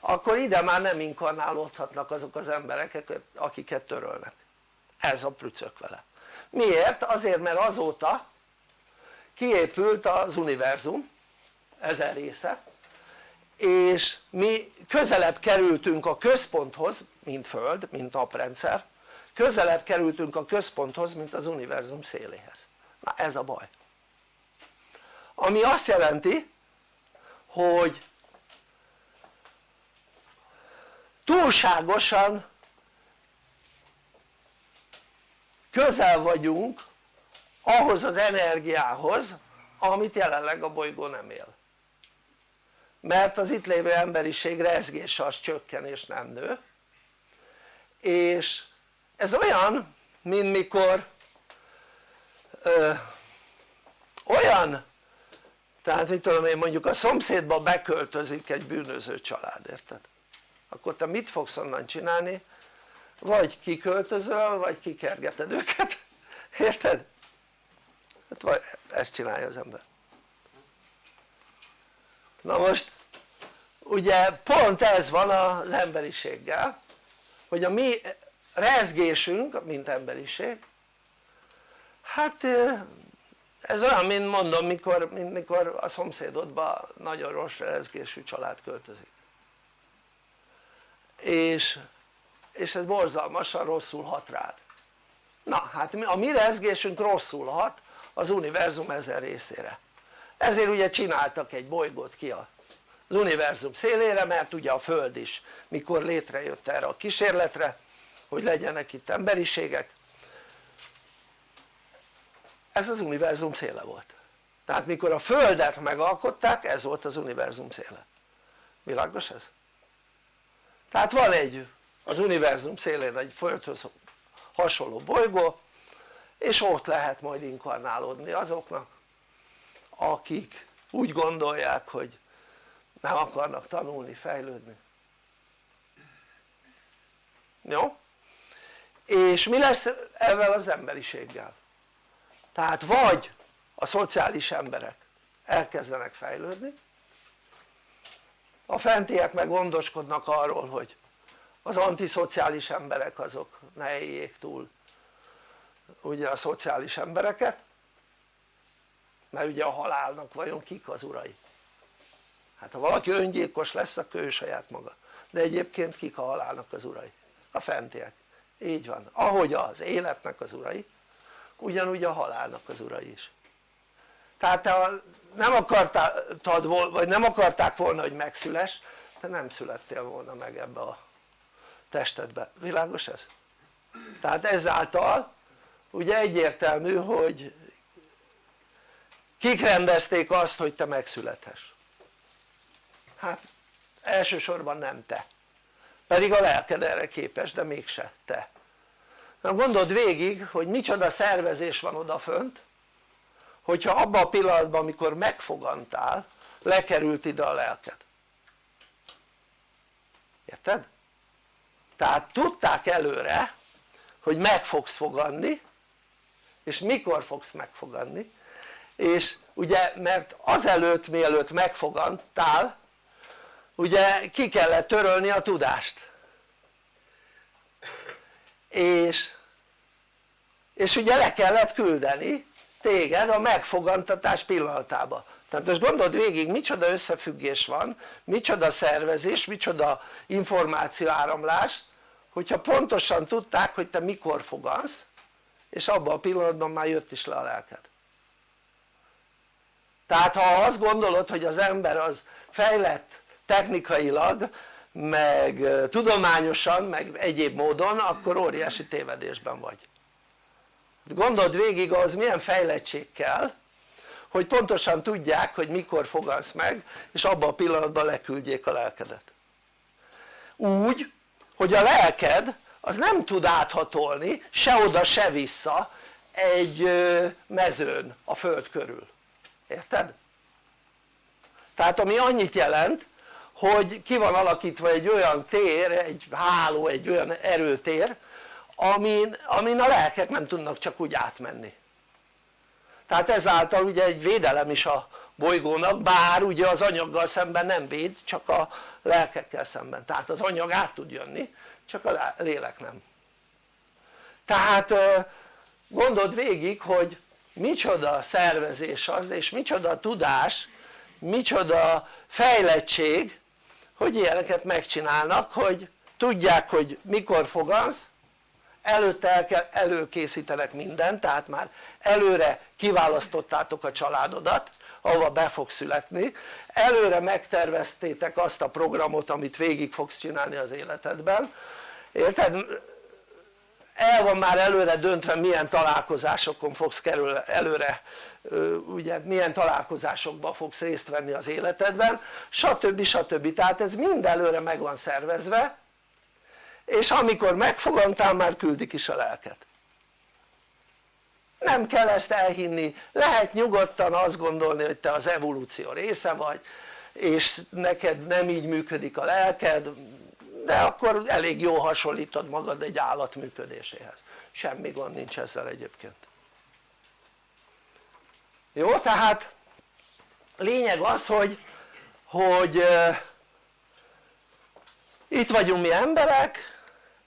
akkor ide már nem inkarnálódhatnak azok az emberek akiket törölnek. Ez a prücök vele. Miért? azért mert azóta kiépült az univerzum ezer része és mi közelebb kerültünk a központhoz mint Föld, mint naprendszer közelebb kerültünk a központhoz mint az univerzum széléhez. Na ez a baj. Ami azt jelenti hogy túlságosan közel vagyunk ahhoz az energiához amit jelenleg a bolygó nem él mert az itt lévő emberiség rezgése az csökken és nem nő és ez olyan mint mikor ö, olyan tehát mit tudom én mondjuk a szomszédba beköltözik egy bűnöző család érted? Akkor te mit fogsz onnan csinálni? vagy kiköltözöl vagy kikergeted őket érted? hát vagy ezt csinálja az ember na most ugye pont ez van az emberiséggel hogy a mi rezgésünk mint emberiség hát ez olyan mint mondom mikor, mikor a szomszédodba nagyon rossz rezgésű család költözik és, és ez borzalmasan rosszul hat rád. Na hát a mi rezgésünk rosszul hat az univerzum ezer részére. Ezért ugye csináltak egy bolygót ki az univerzum szélére mert ugye a Föld is mikor létrejött erre a kísérletre hogy legyenek itt emberiségek. Ez az univerzum széle volt. Tehát mikor a Földet megalkották ez volt az univerzum széle. Világos ez? Tehát van egy az univerzum szélén egy Földhöz hasonló bolygó és ott lehet majd inkarnálódni azoknak akik úgy gondolják hogy nem akarnak tanulni, fejlődni jó? és mi lesz ezzel az emberiséggel? tehát vagy a szociális emberek elkezdenek fejlődni a fentiek meg gondoskodnak arról hogy az antiszociális emberek azok ne éljék túl ugye a szociális embereket mert ugye a halálnak vajon kik az urai? Hát ha valaki öngyilkos lesz akkor ő saját maga. De egyébként kik a halálnak az urai? a fentiek, így van, ahogy az életnek az urai ugyanúgy a halálnak az urai is. Tehát te nem akartad vagy nem akarták volna hogy megszüles te nem születtél volna meg ebbe a testedbe, világos ez? tehát ezáltal ugye egyértelmű hogy kik rendezték azt hogy te megszülethess? hát elsősorban nem te pedig a lelked erre képes de mégse te na gondold végig hogy micsoda szervezés van odafönt hogyha abban a pillanatban amikor megfogantál lekerült ide a lelked. Érted? tehát tudták előre hogy meg fogsz foganni és mikor fogsz megfoganni és ugye mert azelőtt mielőtt megfogantál ugye ki kellett törölni a tudást. És és ugye le kellett küldeni téged a megfogantatás pillanatába. Tehát most gondold végig micsoda összefüggés van micsoda szervezés, micsoda információáramlás hogyha pontosan tudták hogy te mikor fogansz és abban a pillanatban már jött is le a lelked. Tehát ha azt gondolod hogy az ember az fejlett technikailag meg tudományosan meg egyéb módon akkor óriási tévedésben vagy gondold végig az milyen fejlettség kell hogy pontosan tudják hogy mikor fogansz meg és abban a pillanatban leküldjék a lelkedet úgy hogy a lelked az nem tud áthatolni se oda se vissza egy mezőn a föld körül, érted? tehát ami annyit jelent hogy ki van alakítva egy olyan tér, egy háló, egy olyan erőtér amin, amin a lelkek nem tudnak csak úgy átmenni. Tehát ezáltal ugye egy védelem is a bolygónak bár ugye az anyaggal szemben nem véd csak a lelkekkel szemben. Tehát az anyag át tud jönni csak a lélek nem. Tehát gondold végig hogy micsoda szervezés az és micsoda tudás micsoda fejlettség hogy ilyeneket megcsinálnak hogy tudják hogy mikor fogansz előtte el kell, előkészítenek mindent tehát már előre kiválasztottátok a családodat ahova be fog születni előre megterveztétek azt a programot amit végig fogsz csinálni az életedben érted? el van már előre döntve milyen találkozásokon fogsz kerül előre ugye milyen találkozásokban fogsz részt venni az életedben stb. stb. tehát ez mind előre meg van szervezve és amikor megfogantál már küldik is a lelket. Nem kell ezt elhinni, lehet nyugodtan azt gondolni hogy te az evolúció része vagy és neked nem így működik a lelked de akkor elég jól hasonlítod magad egy állat működéséhez. Semmi gond nincs ezzel egyébként. Jó? tehát lényeg az hogy, hogy itt vagyunk mi emberek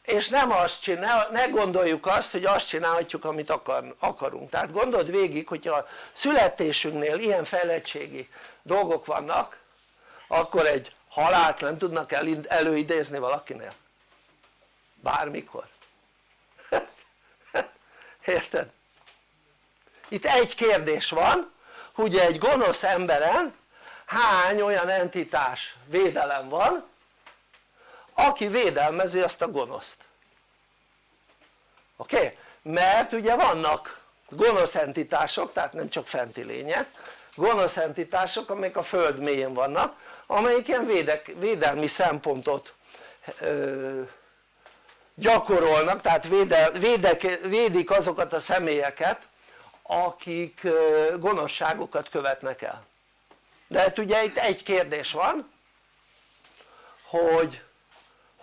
és nem azt csinál, ne gondoljuk azt hogy azt csinálhatjuk amit akar, akarunk. Tehát gondold végig hogyha a születésünknél ilyen fejlettségi dolgok vannak akkor egy halált nem tudnak el, előidézni valakinél? Bármikor. Érted? itt egy kérdés van hogy egy gonosz emberen hány olyan entitás védelem van aki védelmezi azt a gonoszt oké? Okay? mert ugye vannak gonosz entitások tehát nem csak fenti lények gonosz entitások amelyek a föld mélyén vannak amelyik ilyen védek, védelmi szempontot ö, gyakorolnak tehát védel, védek, védik azokat a személyeket akik gonoszságokat követnek el de hát ugye itt egy kérdés van hogy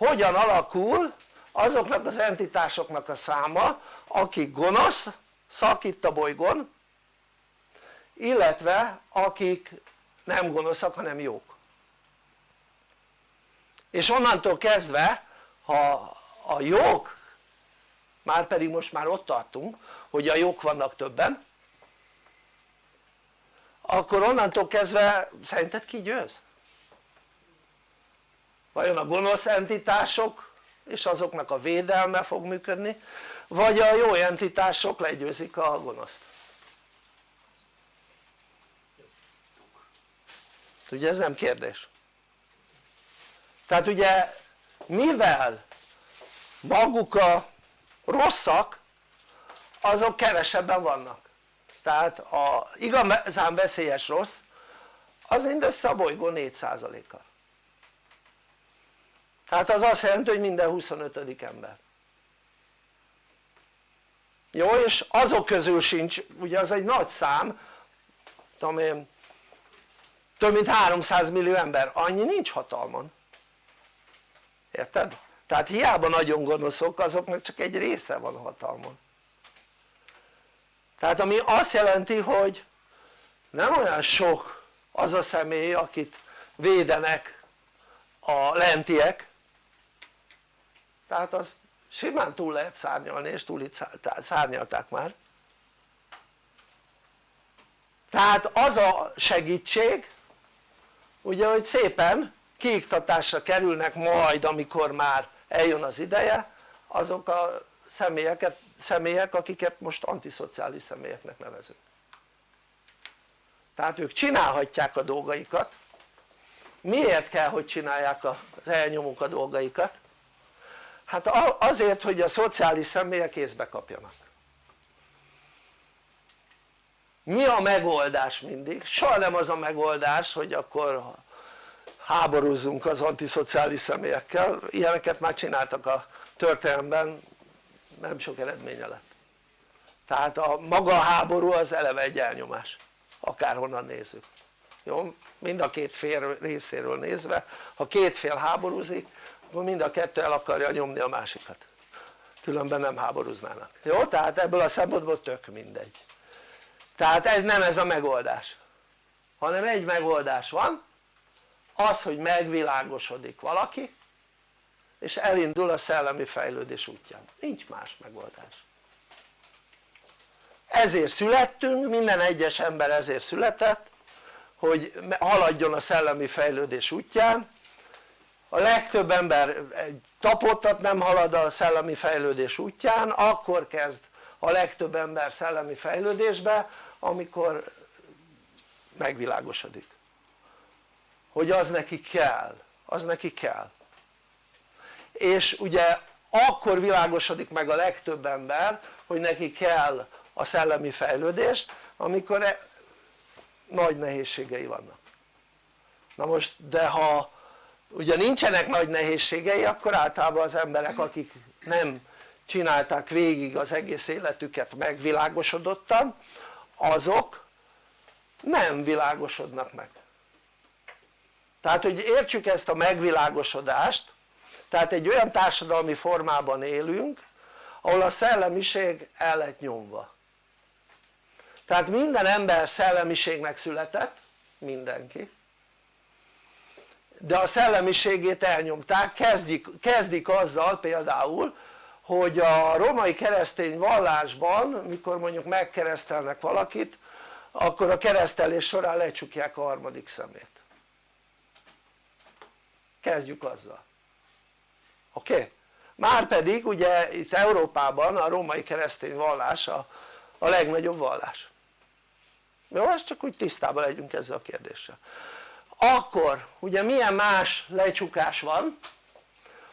hogyan alakul azoknak az entitásoknak a száma akik gonosz szak itt a bolygón illetve akik nem gonoszak hanem jók és onnantól kezdve ha a jók már pedig most már ott tartunk hogy a jók vannak többen akkor onnantól kezdve szerinted ki győz? Vajon a gonosz entitások és azoknak a védelme fog működni vagy a jó entitások legyőzik a gonoszt? Ugye ez nem kérdés. Tehát ugye mivel maguk a rosszak azok kevesebben vannak. Tehát a igazán veszélyes rossz az mindössze a bolygó 4%-a tehát az azt jelenti hogy minden 25. ember jó és azok közül sincs ugye az egy nagy szám tudom én több mint 300 millió ember annyi nincs hatalmon érted? tehát hiába nagyon gonoszok azoknak csak egy része van hatalmon tehát ami azt jelenti hogy nem olyan sok az a személy akit védenek a lentiek tehát az simán túl lehet szárnyalni és túl itt szárnyalták már. Tehát az a segítség ugye hogy szépen kiiktatásra kerülnek majd amikor már eljön az ideje azok a személyeket, személyek akiket most antiszociális személyeknek nevezünk. Tehát ők csinálhatják a dolgaikat. Miért kell hogy csinálják az elnyomók a dolgaikat? Hát azért hogy a szociális személyek észbe kapjanak mi a megoldás mindig? soha nem az a megoldás hogy akkor háborúzzunk az antiszociális személyekkel, ilyeneket már csináltak a történelemben, nem sok eredménye lett tehát a maga háború az eleve egy elnyomás akárhonnan nézzük jó? mind a két fél részéről nézve ha két fél háborúzik mind a kettő el akarja nyomni a másikat. Különben nem háborúznának. Jó? tehát ebből a szempontból tök mindegy. Tehát ez nem ez a megoldás. Hanem egy megoldás van. Az hogy megvilágosodik valaki és elindul a szellemi fejlődés útján, nincs más megoldás. Ezért születtünk, minden egyes ember ezért született hogy haladjon a szellemi fejlődés útján a legtöbb ember tapottat nem halad a szellemi fejlődés útján akkor kezd a legtöbb ember szellemi fejlődésbe amikor megvilágosodik. Hogy az neki kell, az neki kell. És ugye akkor világosodik meg a legtöbb ember hogy neki kell a szellemi fejlődést amikor e nagy nehézségei vannak. Na most de ha ugye nincsenek nagy nehézségei akkor általában az emberek akik nem csinálták végig az egész életüket megvilágosodottan azok nem világosodnak meg. Tehát hogy értsük ezt a megvilágosodást tehát egy olyan társadalmi formában élünk ahol a szellemiség el lett nyomva. Tehát minden ember szellemiségnek született mindenki de a szellemiségét elnyomták kezdik, kezdik azzal például hogy a romai keresztény vallásban mikor mondjuk megkeresztelnek valakit akkor a keresztelés során lecsukják a harmadik szemét kezdjük azzal oké? Okay? márpedig ugye itt Európában a római keresztény vallás a, a legnagyobb vallás jó? ezt csak úgy tisztában legyünk ezzel a kérdéssel akkor ugye milyen más lecsukás van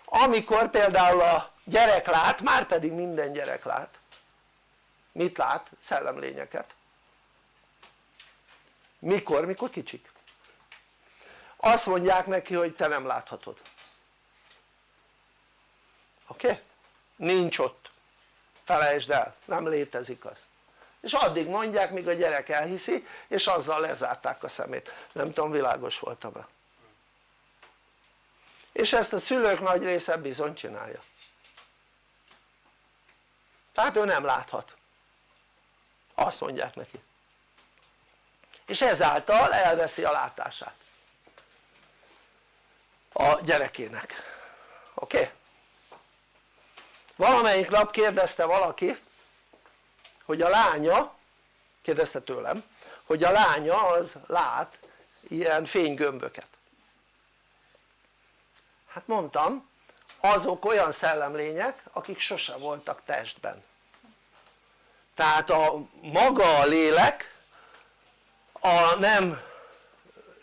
amikor például a gyerek lát, már pedig minden gyerek lát mit lát? szellemlényeket mikor? mikor kicsik azt mondják neki hogy te nem láthatod oké? Okay? nincs ott felejtsd el, nem létezik az és addig mondják míg a gyerek elhiszi és azzal lezárták a szemét, nem tudom világos voltam-e? És ezt a szülők nagy része bizony csinálja. Tehát ő nem láthat. Azt mondják neki. És ezáltal elveszi a látását. A gyerekének. Oké? Okay? valamelyik nap kérdezte valaki hogy a lánya kérdezte tőlem hogy a lánya az lát ilyen fénygömböket. Hát mondtam azok olyan szellemlények akik sose voltak testben. Tehát a maga a lélek a nem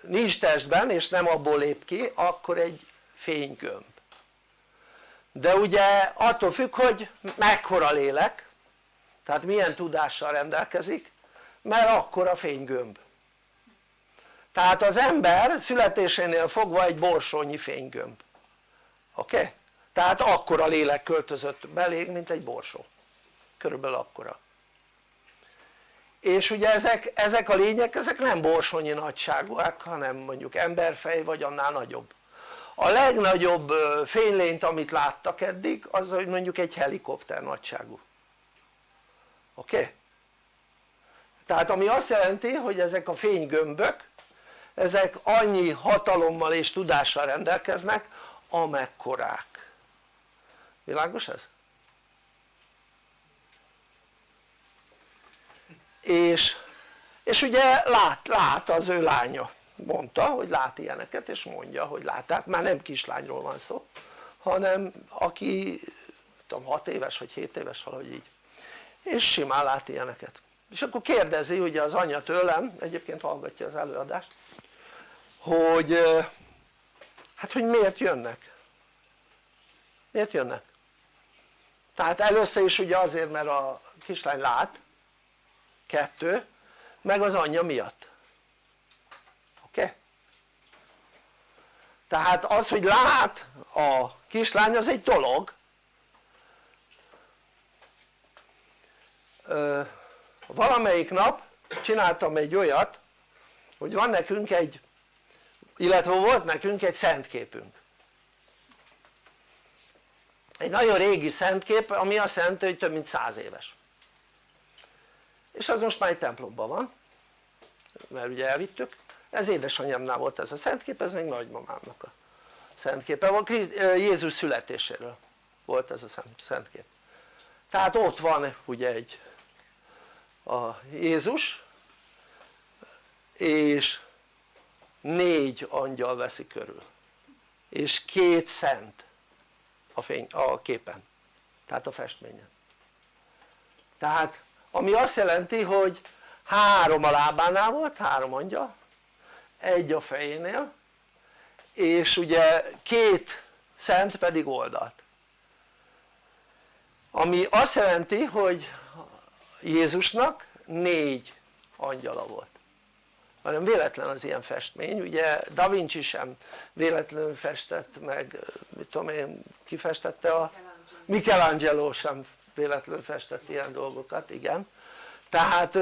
nincs testben és nem abból lép ki akkor egy fénygömb. De ugye attól függ hogy mekkora lélek tehát milyen tudással rendelkezik? Mert akkor a fénygömb. Tehát az ember születésénél fogva egy borsónyi fénygömb. Oké? Okay? tehát akkora lélek költözött belé mint egy borsó. Körülbelül akkora. És ugye ezek, ezek a lények ezek nem borsonyi nagyságúak hanem mondjuk emberfej vagy annál nagyobb. A legnagyobb fénylényt amit láttak eddig az hogy mondjuk egy helikopter nagyságú oké? Tehát ami azt jelenti hogy ezek a fénygömbök ezek annyi hatalommal és tudással rendelkeznek amekkorák világos ez? és, és ugye lát, lát az ő lánya mondta hogy lát ilyeneket és mondja hogy lát tehát már nem kislányról van szó hanem aki tudom 6 éves vagy 7 éves valahogy így és simán lát ilyeneket és akkor kérdezi ugye az anyja tőlem egyébként hallgatja az előadást hogy hát hogy miért jönnek miért jönnek? tehát először is ugye azért mert a kislány lát kettő meg az anyja miatt oké? Tehát az hogy lát a kislány az egy dolog valamelyik nap csináltam egy olyat hogy van nekünk egy illetve volt nekünk egy szentképünk. Egy nagyon régi szentkép ami azt jelenti hogy több mint száz éves. És az most már egy templomban van mert ugye elvittük. Ez édesanyámnál volt ez a szentkép, ez még nagymamámnak a szentképe volt, Jézus születéséről volt ez a szentkép. Tehát ott van ugye egy a Jézus és négy angyal veszi körül. És két szent a, fény, a képen tehát a festményen. Tehát ami azt jelenti hogy három a lábánál volt, három angyal egy a fejénél és ugye két szent pedig oldalt. Ami azt jelenti hogy Jézusnak négy angyala volt. Hanem véletlen az ilyen festmény, ugye Da Vinci sem véletlenül festett meg, mit tudom én, ki festette a Michelangelo. Sem véletlenül festett ilyen dolgokat, igen. Tehát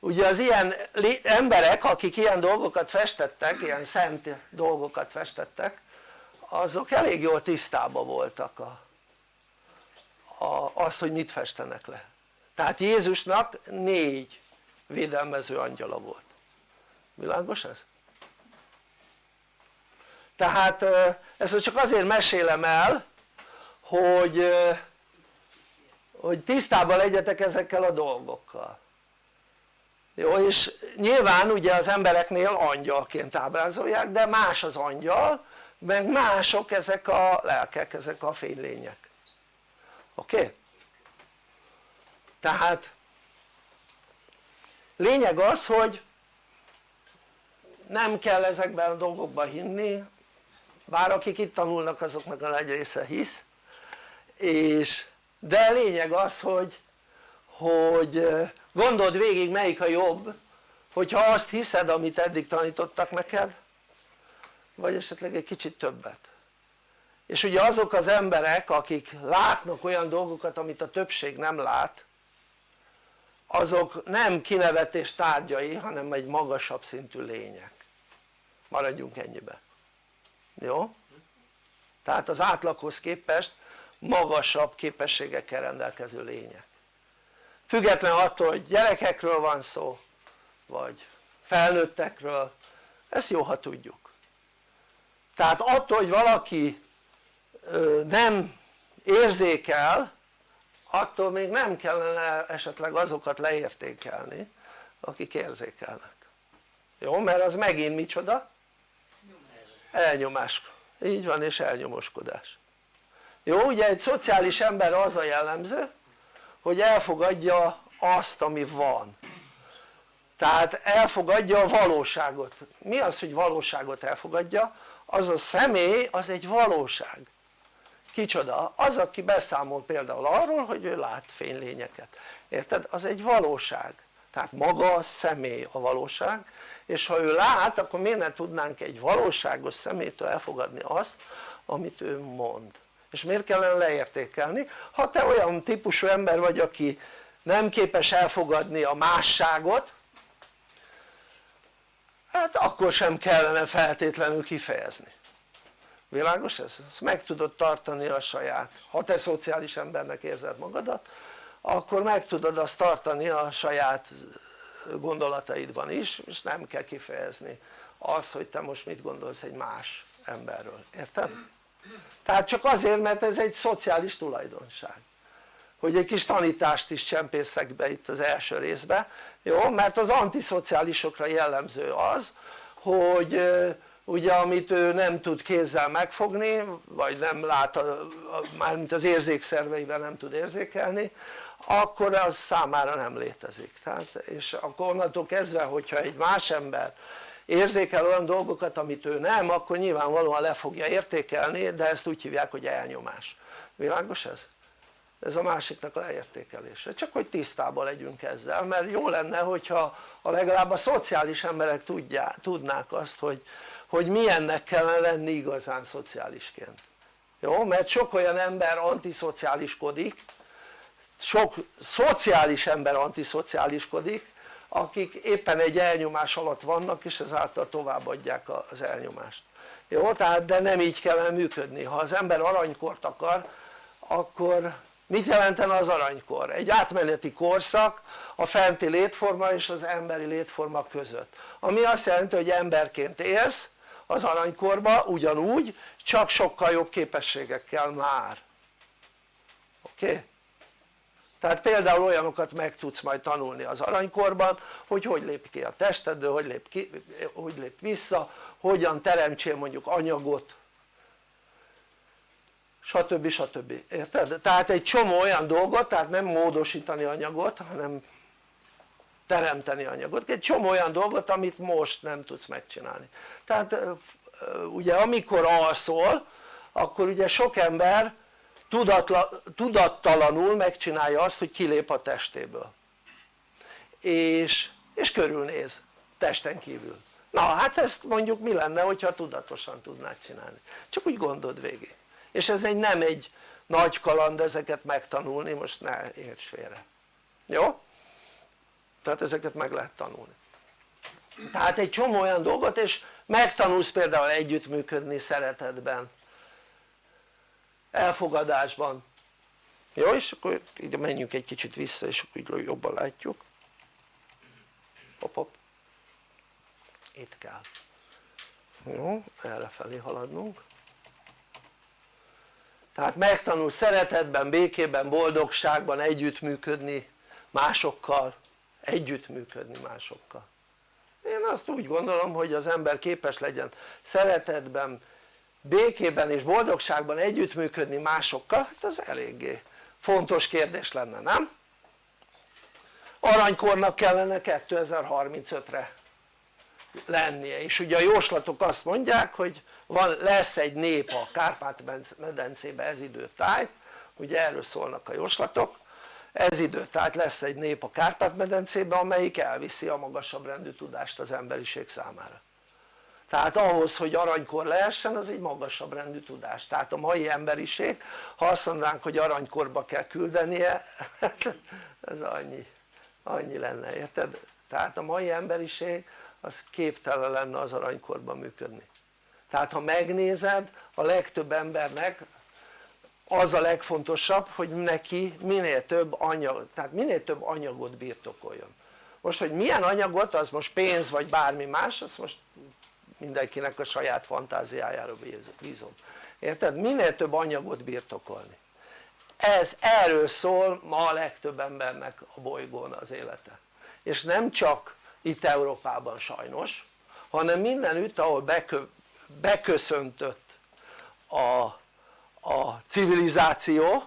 ugye az ilyen emberek akik ilyen dolgokat festettek, ilyen szent dolgokat festettek azok elég jól tisztában voltak a, a, azt hogy mit festenek le tehát Jézusnak négy védelmező angyala volt világos ez? tehát ezt csak azért mesélem el hogy hogy tisztában legyetek ezekkel a dolgokkal jó és nyilván ugye az embereknél angyalként ábrázolják de más az angyal meg mások ezek a lelkek, ezek a fénylények oké? Okay? Tehát lényeg az hogy nem kell ezekben a dolgokban hinni. Bár akik itt tanulnak azoknak a nagy része hisz. És de lényeg az hogy hogy gondold végig melyik a jobb hogyha azt hiszed amit eddig tanítottak neked vagy esetleg egy kicsit többet. És ugye azok az emberek akik látnak olyan dolgokat amit a többség nem lát azok nem kinevetés tárgyai hanem egy magasabb szintű lények. Maradjunk ennyibe. Jó? tehát az átlaghoz képest magasabb képességekkel rendelkező lények. Független attól hogy gyerekekről van szó vagy felnőttekről ezt jó ha tudjuk. Tehát attól hogy valaki nem érzékel attól még nem kellene esetleg azokat leértékelni akik érzékelnek jó? mert az megint micsoda? elnyomás, így van és elnyomoskodás jó? ugye egy szociális ember az a jellemző hogy elfogadja azt ami van tehát elfogadja a valóságot mi az hogy valóságot elfogadja? az a személy az egy valóság kicsoda? az aki beszámol például arról hogy ő lát fénylényeket érted? az egy valóság tehát maga a személy a valóság és ha ő lát akkor miért ne tudnánk egy valóságos szemétől elfogadni azt amit ő mond és miért kellene leértékelni? ha te olyan típusú ember vagy aki nem képes elfogadni a másságot hát akkor sem kellene feltétlenül kifejezni világos ez? ezt meg tudod tartani a saját ha te szociális embernek érzed magadat akkor meg tudod azt tartani a saját gondolataidban is és nem kell kifejezni az hogy te most mit gondolsz egy más emberről, érted? tehát csak azért mert ez egy szociális tulajdonság hogy egy kis tanítást is csempészek be itt az első részbe jó? mert az antiszociálisokra jellemző az hogy ugye amit ő nem tud kézzel megfogni vagy nem lát, mármint az érzékszerveivel nem tud érzékelni akkor az számára nem létezik. Tehát, és akkor onnantól kezdve hogyha egy más ember érzékel olyan dolgokat amit ő nem akkor nyilvánvalóan le fogja értékelni de ezt úgy hívják hogy elnyomás. Világos ez? ez a másiknak a leértékelése, csak hogy tisztában legyünk ezzel mert jó lenne hogyha a legalább a szociális emberek tudják, tudnák azt hogy, hogy milyennek kellene lenni igazán szociálisként jó? mert sok olyan ember antiszociáliskodik sok szociális ember antiszociáliskodik akik éppen egy elnyomás alatt vannak és ezáltal továbbadják az elnyomást jó? tehát de nem így kellene működni, ha az ember aranykort akar akkor mit jelentene az aranykor? egy átmeneti korszak a fenti létforma és az emberi létforma között ami azt jelenti hogy emberként élsz az aranykorba ugyanúgy csak sokkal jobb képességekkel már oké? Okay? tehát például olyanokat meg tudsz majd tanulni az aranykorban hogy hogy lép ki a testedből, hogy lép, ki, hogy lép vissza, hogyan teremtsél mondjuk anyagot stb. stb. érted? tehát egy csomó olyan dolgot, tehát nem módosítani anyagot hanem teremteni anyagot, egy csomó olyan dolgot amit most nem tudsz megcsinálni. Tehát ugye amikor alszol akkor ugye sok ember tudatla, tudattalanul megcsinálja azt hogy kilép a testéből. És, és körülnéz testen kívül. Na hát ezt mondjuk mi lenne hogyha tudatosan tudnád csinálni. Csak úgy gondold végig. És ez egy nem egy nagy kaland ezeket megtanulni most ne érts félre. Jó? Tehát ezeket meg lehet tanulni. Tehát egy csomó olyan dolgot és megtanulsz például együttműködni szeretetben elfogadásban. Jó és akkor ide menjünk egy kicsit vissza és akkor így jobban látjuk. Hop hop itt kell. Jó erre felé haladnunk. Tehát megtanul szeretetben, békében, boldogságban együttműködni másokkal együttműködni másokkal én azt úgy gondolom hogy az ember képes legyen szeretetben békében és boldogságban együttműködni másokkal hát az eléggé fontos kérdés lenne nem? aranykornak kellene 2035-re lennie és ugye a jóslatok azt mondják hogy van, lesz egy nép a Kárpát-medencébe ez időtájt ugye erről szólnak a jóslatok ez időtájt lesz egy nép a Kárpát-medencébe amelyik elviszi a magasabb rendű tudást az emberiség számára. Tehát ahhoz hogy aranykor lehessen az egy magasabb rendű tudás. Tehát a mai emberiség ha azt mondanánk hogy aranykorba kell küldenie ez annyi, annyi lenne érted? tehát a mai emberiség az képtelen lenne az aranykorban működni. Tehát ha megnézed a legtöbb embernek az a legfontosabb hogy neki minél több anyag, tehát minél több anyagot birtokoljon. Most hogy milyen anyagot az most pénz vagy bármi más azt most mindenkinek a saját fantáziájára bízom érted? minél több anyagot birtokolni. Ez erről szól ma a legtöbb embernek a bolygón az élete. És nem csak itt Európában sajnos hanem mindenütt ahol bekö, beköszöntött a, a civilizáció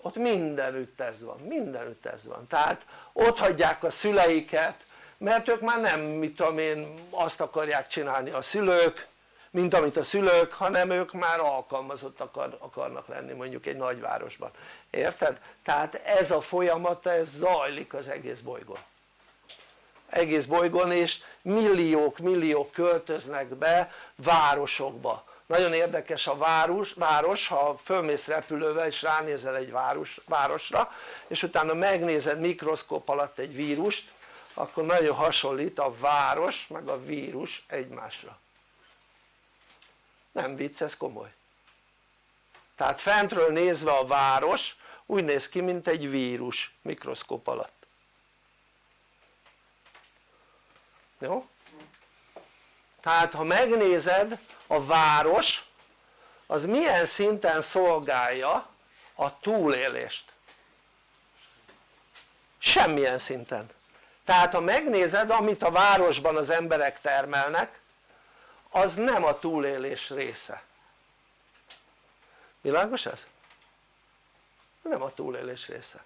ott mindenütt ez van, mindenütt ez van. Tehát ott hagyják a szüleiket mert ők már nem mit tudom én azt akarják csinálni a szülők mint amit a szülők hanem ők már alkalmazott akar, akarnak lenni mondjuk egy nagyvárosban. Érted? tehát ez a folyamat ez zajlik az egész bolygón. Egész bolygón és milliók milliók költöznek be városokba nagyon érdekes a város, város ha fölmész repülővel és ránézel egy város, városra és utána megnézed mikroszkóp alatt egy vírust akkor nagyon hasonlít a város meg a vírus egymásra. Nem vicc ez komoly. Tehát fentről nézve a város úgy néz ki mint egy vírus mikroszkóp alatt. Jó? tehát ha megnézed a város az milyen szinten szolgálja a túlélést semmilyen szinten tehát ha megnézed amit a városban az emberek termelnek az nem a túlélés része világos ez? nem a túlélés része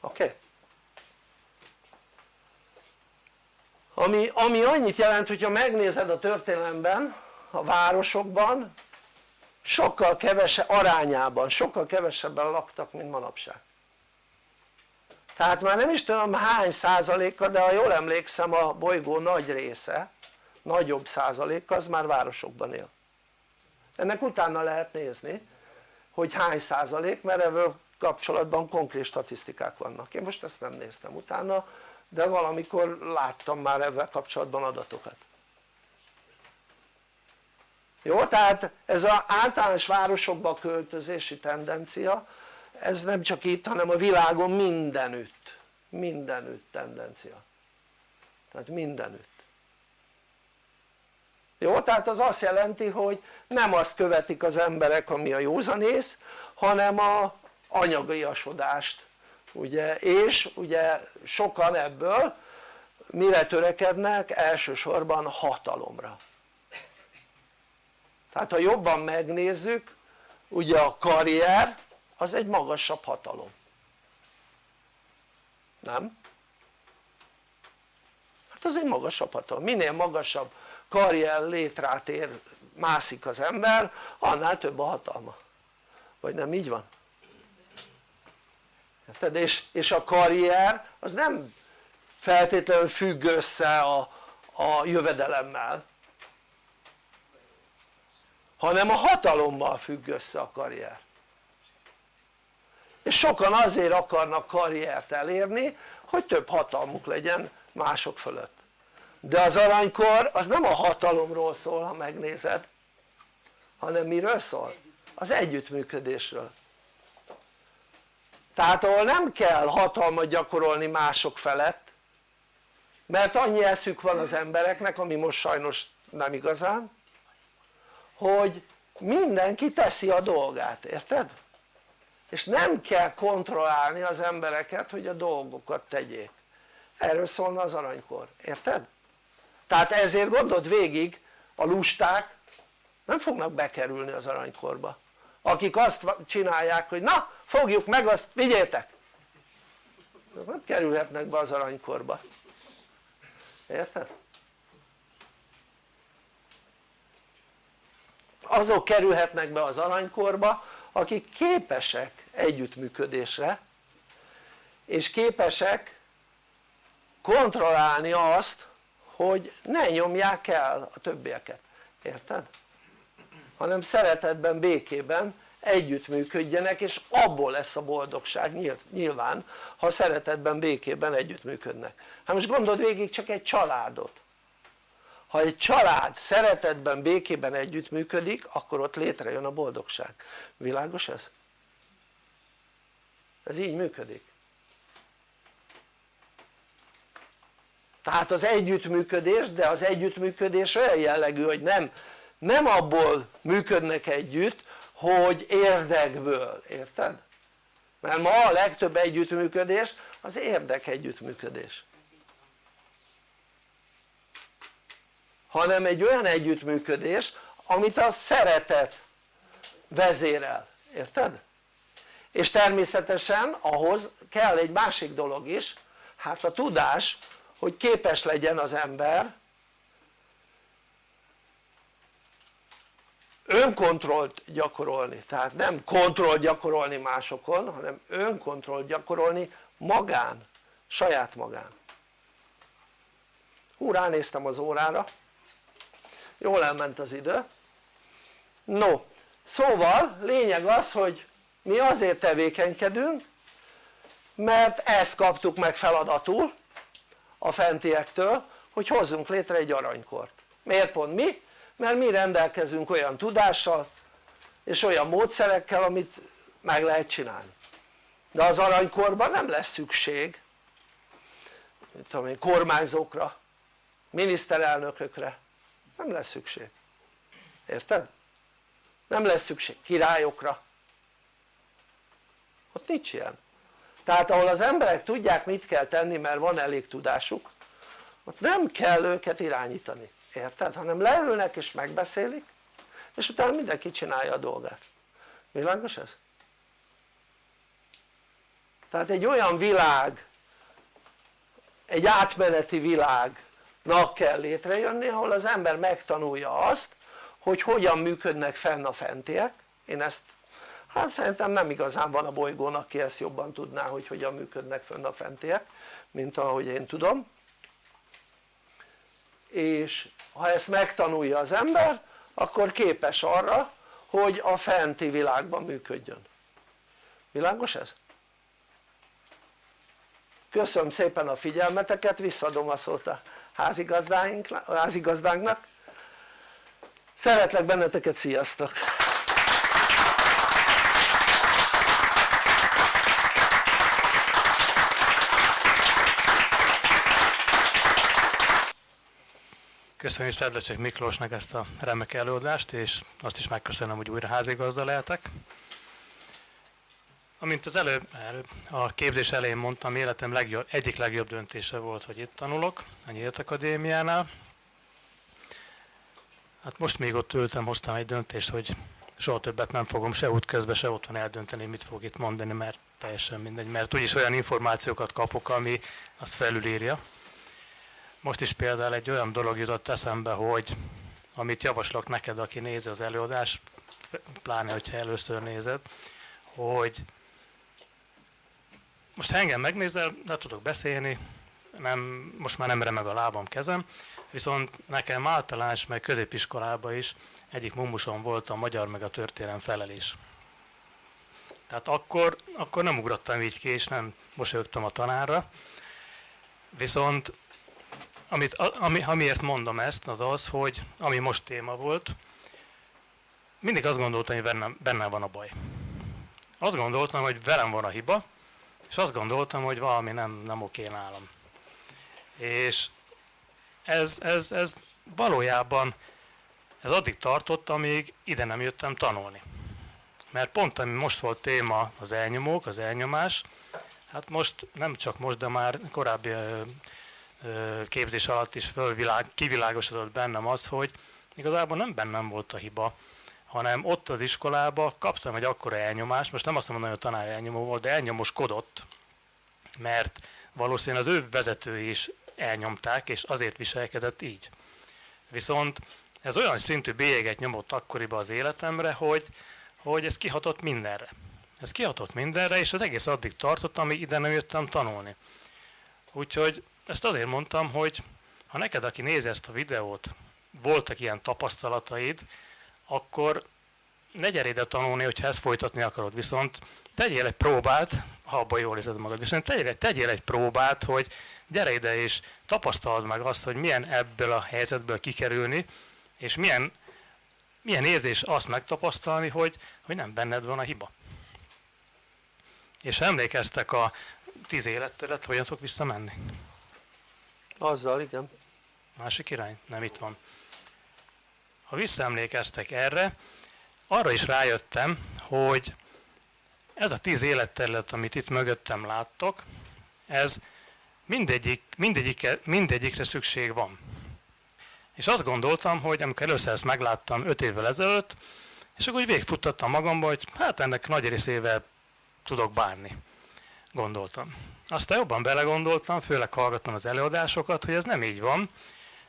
oké? Okay? Ami, ami annyit jelent hogyha megnézed a történelemben a városokban sokkal kevesebb arányában sokkal kevesebben laktak mint manapság. Tehát már nem is tudom hány százaléka de ha jól emlékszem a bolygó nagy része nagyobb százalék az már városokban él. Ennek utána lehet nézni hogy hány százalék mert ebből kapcsolatban konkrét statisztikák vannak. Én most ezt nem néztem utána de valamikor láttam már ebben kapcsolatban adatokat jó? tehát ez az általános városokba költözési tendencia ez nem csak itt hanem a világon mindenütt mindenütt tendencia tehát mindenütt jó? tehát az azt jelenti hogy nem azt követik az emberek ami a józanész hanem a anyagiasodást ugye és ugye sokan ebből mire törekednek? elsősorban hatalomra tehát ha jobban megnézzük ugye a karrier az egy magasabb hatalom nem? hát az egy magasabb hatalom, minél magasabb karrier létrát ér, mászik az ember annál több a hatalma vagy nem így van? Érted? És, és a karrier az nem feltétlenül függ össze a, a jövedelemmel hanem a hatalommal függ össze a karrier és sokan azért akarnak karriert elérni hogy több hatalmuk legyen mások fölött de az aranykor az nem a hatalomról szól ha megnézed hanem miről szól? az együttműködésről tehát ahol nem kell hatalmat gyakorolni mások felett mert annyi eszük van az embereknek ami most sajnos nem igazán hogy mindenki teszi a dolgát, érted? és nem kell kontrollálni az embereket hogy a dolgokat tegyék erről szólna az aranykor, érted? tehát ezért gondold végig a lusták nem fognak bekerülni az aranykorba akik azt csinálják hogy na fogjuk meg azt vigyétek nem kerülhetnek be az aranykorba érted? azok kerülhetnek be az aranykorba akik képesek együttműködésre és képesek kontrollálni azt hogy ne nyomják el a többieket, érted? hanem szeretetben, békében együttműködjenek és abból lesz a boldogság nyilván ha szeretetben békében együttműködnek. Hát most gondold végig csak egy családot. Ha egy család szeretetben, békében együttműködik akkor ott létrejön a boldogság. Világos ez? ez így működik. Tehát az együttműködés de az együttműködés olyan jellegű hogy nem, nem abból működnek együtt hogy érdekből, érted? mert ma a legtöbb együttműködés az érdek együttműködés hanem egy olyan együttműködés amit a szeretet vezérel, érted? és természetesen ahhoz kell egy másik dolog is hát a tudás hogy képes legyen az ember önkontrollt gyakorolni, tehát nem kontroll gyakorolni másokon hanem önkontrollt gyakorolni magán, saját magán. Hú ránéztem az órára. Jól elment az idő. No szóval lényeg az hogy mi azért tevékenykedünk mert ezt kaptuk meg feladatul a fentiektől hogy hozzunk létre egy aranykort. Miért pont mi? Mert mi rendelkezünk olyan tudással és olyan módszerekkel amit meg lehet csinálni. De az aranykorban nem lesz szükség tudom én, kormányzókra, miniszterelnökökre. Nem lesz szükség. Érted? nem lesz szükség. Királyokra. Ott nincs ilyen. Tehát ahol az emberek tudják mit kell tenni mert van elég tudásuk ott nem kell őket irányítani érted? hanem leülnek és megbeszélik és utána mindenki csinálja a dolgát világos ez? tehát egy olyan világ egy átmeneti világnak kell létrejönni ahol az ember megtanulja azt hogy hogyan működnek fenn a fentiek én ezt hát szerintem nem igazán van a bolygón aki ezt jobban tudná hogy hogyan működnek fenn a fentiek mint ahogy én tudom és ha ezt megtanulja az ember akkor képes arra hogy a fenti világban működjön. Világos ez? köszönöm szépen a figyelmeteket visszadom a szót a házigazdánknak. Szeretlek benneteket sziasztok Köszönjük Szedlecsek Miklósnak ezt a remek előadást, és azt is megköszönöm, hogy újra házigazda lehetek. Amint az előbb, előbb a képzés elején mondtam, életem legjobb, egyik legjobb döntése volt, hogy itt tanulok, a Nyílt Akadémiánál. Hát most még ott ültem, hoztam egy döntést, hogy soha többet nem fogom se útközben, se otthon eldönteni, mit fog itt mondani, mert teljesen mindegy, mert úgyis olyan információkat kapok, ami azt felülírja. Most is például egy olyan dolog jutott eszembe, hogy amit javaslok neked, aki nézi az előadást, pláne, hogyha először nézed, hogy most ha engem megnézel, de tudok beszélni, nem, most már nem remeg a lábam, kezem, viszont nekem általános, meg középiskolában is egyik mumusom volt a magyar meg a történelem felelés. Tehát akkor, akkor nem ugrottam így ki, és nem mosolyogtam a tanárra, viszont amit, ami, amiért mondom ezt, az az, hogy ami most téma volt, mindig azt gondoltam, hogy bennem, bennem van a baj. Azt gondoltam, hogy velem van a hiba, és azt gondoltam, hogy valami nem, nem oké nálam. És ez, ez, ez valójában ez addig tartott, amíg ide nem jöttem tanulni. Mert pont ami most volt téma az elnyomók, az elnyomás, hát most, nem csak most, de már korábbi képzés alatt is fölvilág, kivilágosodott bennem az, hogy igazából nem bennem volt a hiba, hanem ott az iskolában kaptam egy akkora elnyomást, most nem azt mondom, hogy a tanár elnyomó volt, de elnyomoskodott, mert valószínűleg az ő vezetői is elnyomták, és azért viselkedett így. Viszont ez olyan szintű bélyeget nyomott akkoriban az életemre, hogy, hogy ez kihatott mindenre. Ez kihatott mindenre, és az egész addig tartott, amíg ide nem jöttem tanulni. Úgyhogy ezt azért mondtam, hogy ha neked, aki nézi ezt a videót, voltak ilyen tapasztalataid, akkor ne gyere ide tanulni, hogyha ezt folytatni akarod, viszont tegyél egy próbát, ha abban jól érzed magad, viszont tegyél, tegyél egy próbát, hogy gyere ide és tapasztald meg azt, hogy milyen ebből a helyzetből kikerülni, és milyen, milyen érzés azt megtapasztalni, hogy, hogy nem benned van a hiba. És emlékeztek a tíz élettelet, hogyan tudok visszamenni? Azzal, igen. Másik irány? Nem itt van. Ha visszaemlékeztek erre, arra is rájöttem, hogy ez a tíz életterület, amit itt mögöttem láttok, ez mindegyik, mindegyikre, mindegyikre szükség van. És azt gondoltam, hogy amikor először ezt megláttam öt évvel ezelőtt, és akkor úgy végigfuttattam magamba, hogy hát ennek nagy részével tudok bánni, gondoltam. Aztán jobban belegondoltam, főleg hallgattam az előadásokat, hogy ez nem így van,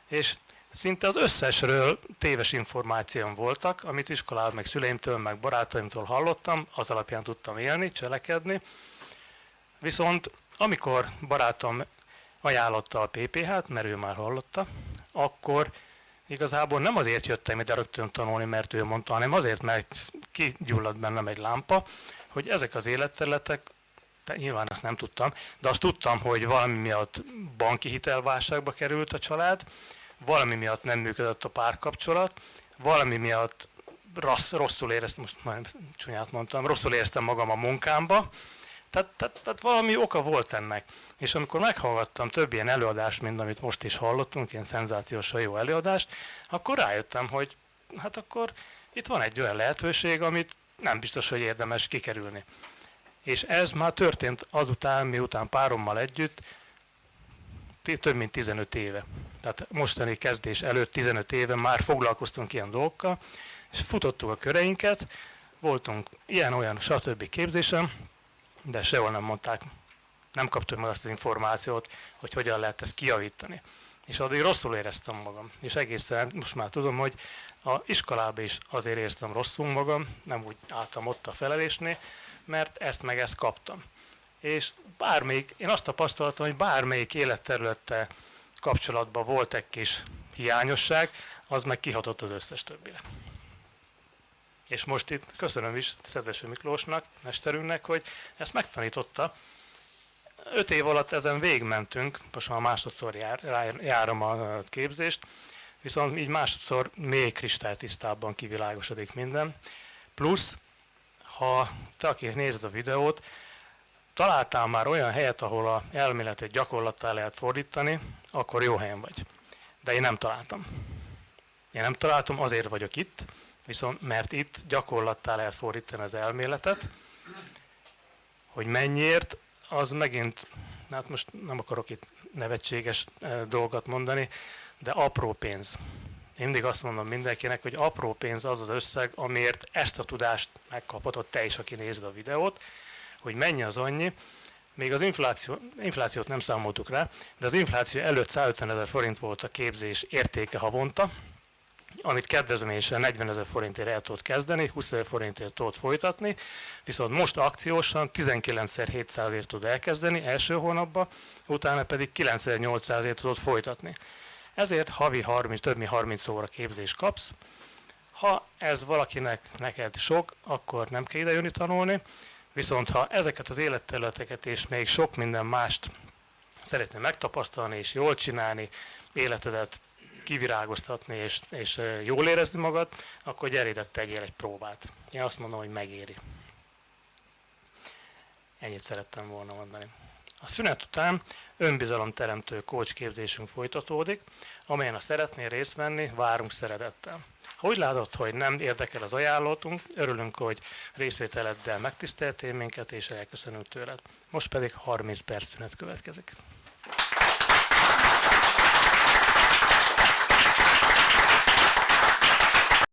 és szinte az összesről téves információm voltak, amit iskolában, meg szüleimtől, meg barátaimtól hallottam, az alapján tudtam élni, cselekedni. Viszont amikor barátom ajánlotta a PPH-t, mert ő már hallotta, akkor igazából nem azért jöttem ide rögtön tanulni, mert ő mondta, hanem azért, mert kigyulladt bennem egy lámpa, hogy ezek az életterületek, nyilván azt nem tudtam, de azt tudtam, hogy valami miatt banki hitelválságba került a család, valami miatt nem működött a párkapcsolat, valami miatt rossz, rosszul éreztem, most már csúnyát mondtam, rosszul éreztem magam a munkámba, tehát, tehát, tehát valami oka volt ennek. És amikor meghallgattam több ilyen előadást, mint amit most is hallottunk, ilyen szenzációsan jó előadást, akkor rájöttem, hogy hát akkor itt van egy olyan lehetőség, amit nem biztos, hogy érdemes kikerülni. És ez már történt azután, miután párommal együtt, több mint 15 éve. Tehát mostani kezdés előtt 15 éve már foglalkoztunk ilyen dolgokkal, és futottuk a köreinket, voltunk ilyen-olyan stb. képzésen, de sehol nem mondták, nem kaptuk meg azt az információt, hogy hogyan lehet ezt kijavítani. És addig rosszul éreztem magam. És egészen most már tudom, hogy a iskolában is azért éreztem rosszul magam, nem úgy álltam ott a felelésnél, mert ezt meg ezt kaptam. És bármelyik, én azt tapasztaltam, hogy bármelyik életterülettel kapcsolatban volt egy kis hiányosság, az meg kihatott az összes többire. És most itt köszönöm is Szedveső Miklósnak, mesterünknek, hogy ezt megtanította. Öt év alatt ezen végmentünk, most már másodszor jár, járom a képzést, viszont így másodszor még kristálytisztábban kivilágosodik minden. Plusz, ha te, aki nézed a videót, találtál már olyan helyet, ahol a elméletet gyakorlattá lehet fordítani, akkor jó helyen vagy. De én nem találtam. Én nem találtam, azért vagyok itt, viszont mert itt gyakorlattá lehet fordítani az elméletet, hogy mennyiért, az megint, hát most nem akarok itt nevetséges eh, dolgot mondani, de apró pénz. Mindig azt mondom mindenkinek, hogy apró pénz az az összeg, amiért ezt a tudást megkaphatod te is, aki nézed a videót, hogy mennyi az annyi, még az infláció, inflációt nem számoltuk rá, de az infláció előtt 150 ezer forint volt a képzés értéke havonta, amit kedvezményesen 40 ezer forintért el tudott kezdeni, 20 ezer forintért tudott folytatni, viszont most akciósan 19.700-ért tud elkezdeni első hónapban, utána pedig 9.800-ért tudott folytatni. Ezért havi 30, több mint 30 óra képzést kapsz. Ha ez valakinek neked sok, akkor nem kell ide jönni tanulni, viszont ha ezeket az életterületeket és még sok minden mást szeretnél megtapasztalni és jól csinálni, életedet kivirágoztatni és, és jól érezni magad, akkor gyere ide, tegyél egy próbát. Én azt mondom, hogy megéri. Ennyit szerettem volna mondani. A szünet után önbizalomteremtő coach képzésünk folytatódik, amelyen a szeretnél részt venni, várunk szeretettel. Ha úgy látod, hogy nem érdekel az ajánlatunk, örülünk, hogy részvételeddel megtiszteltél minket, és elköszönünk tőled. Most pedig 30 perc szünet következik.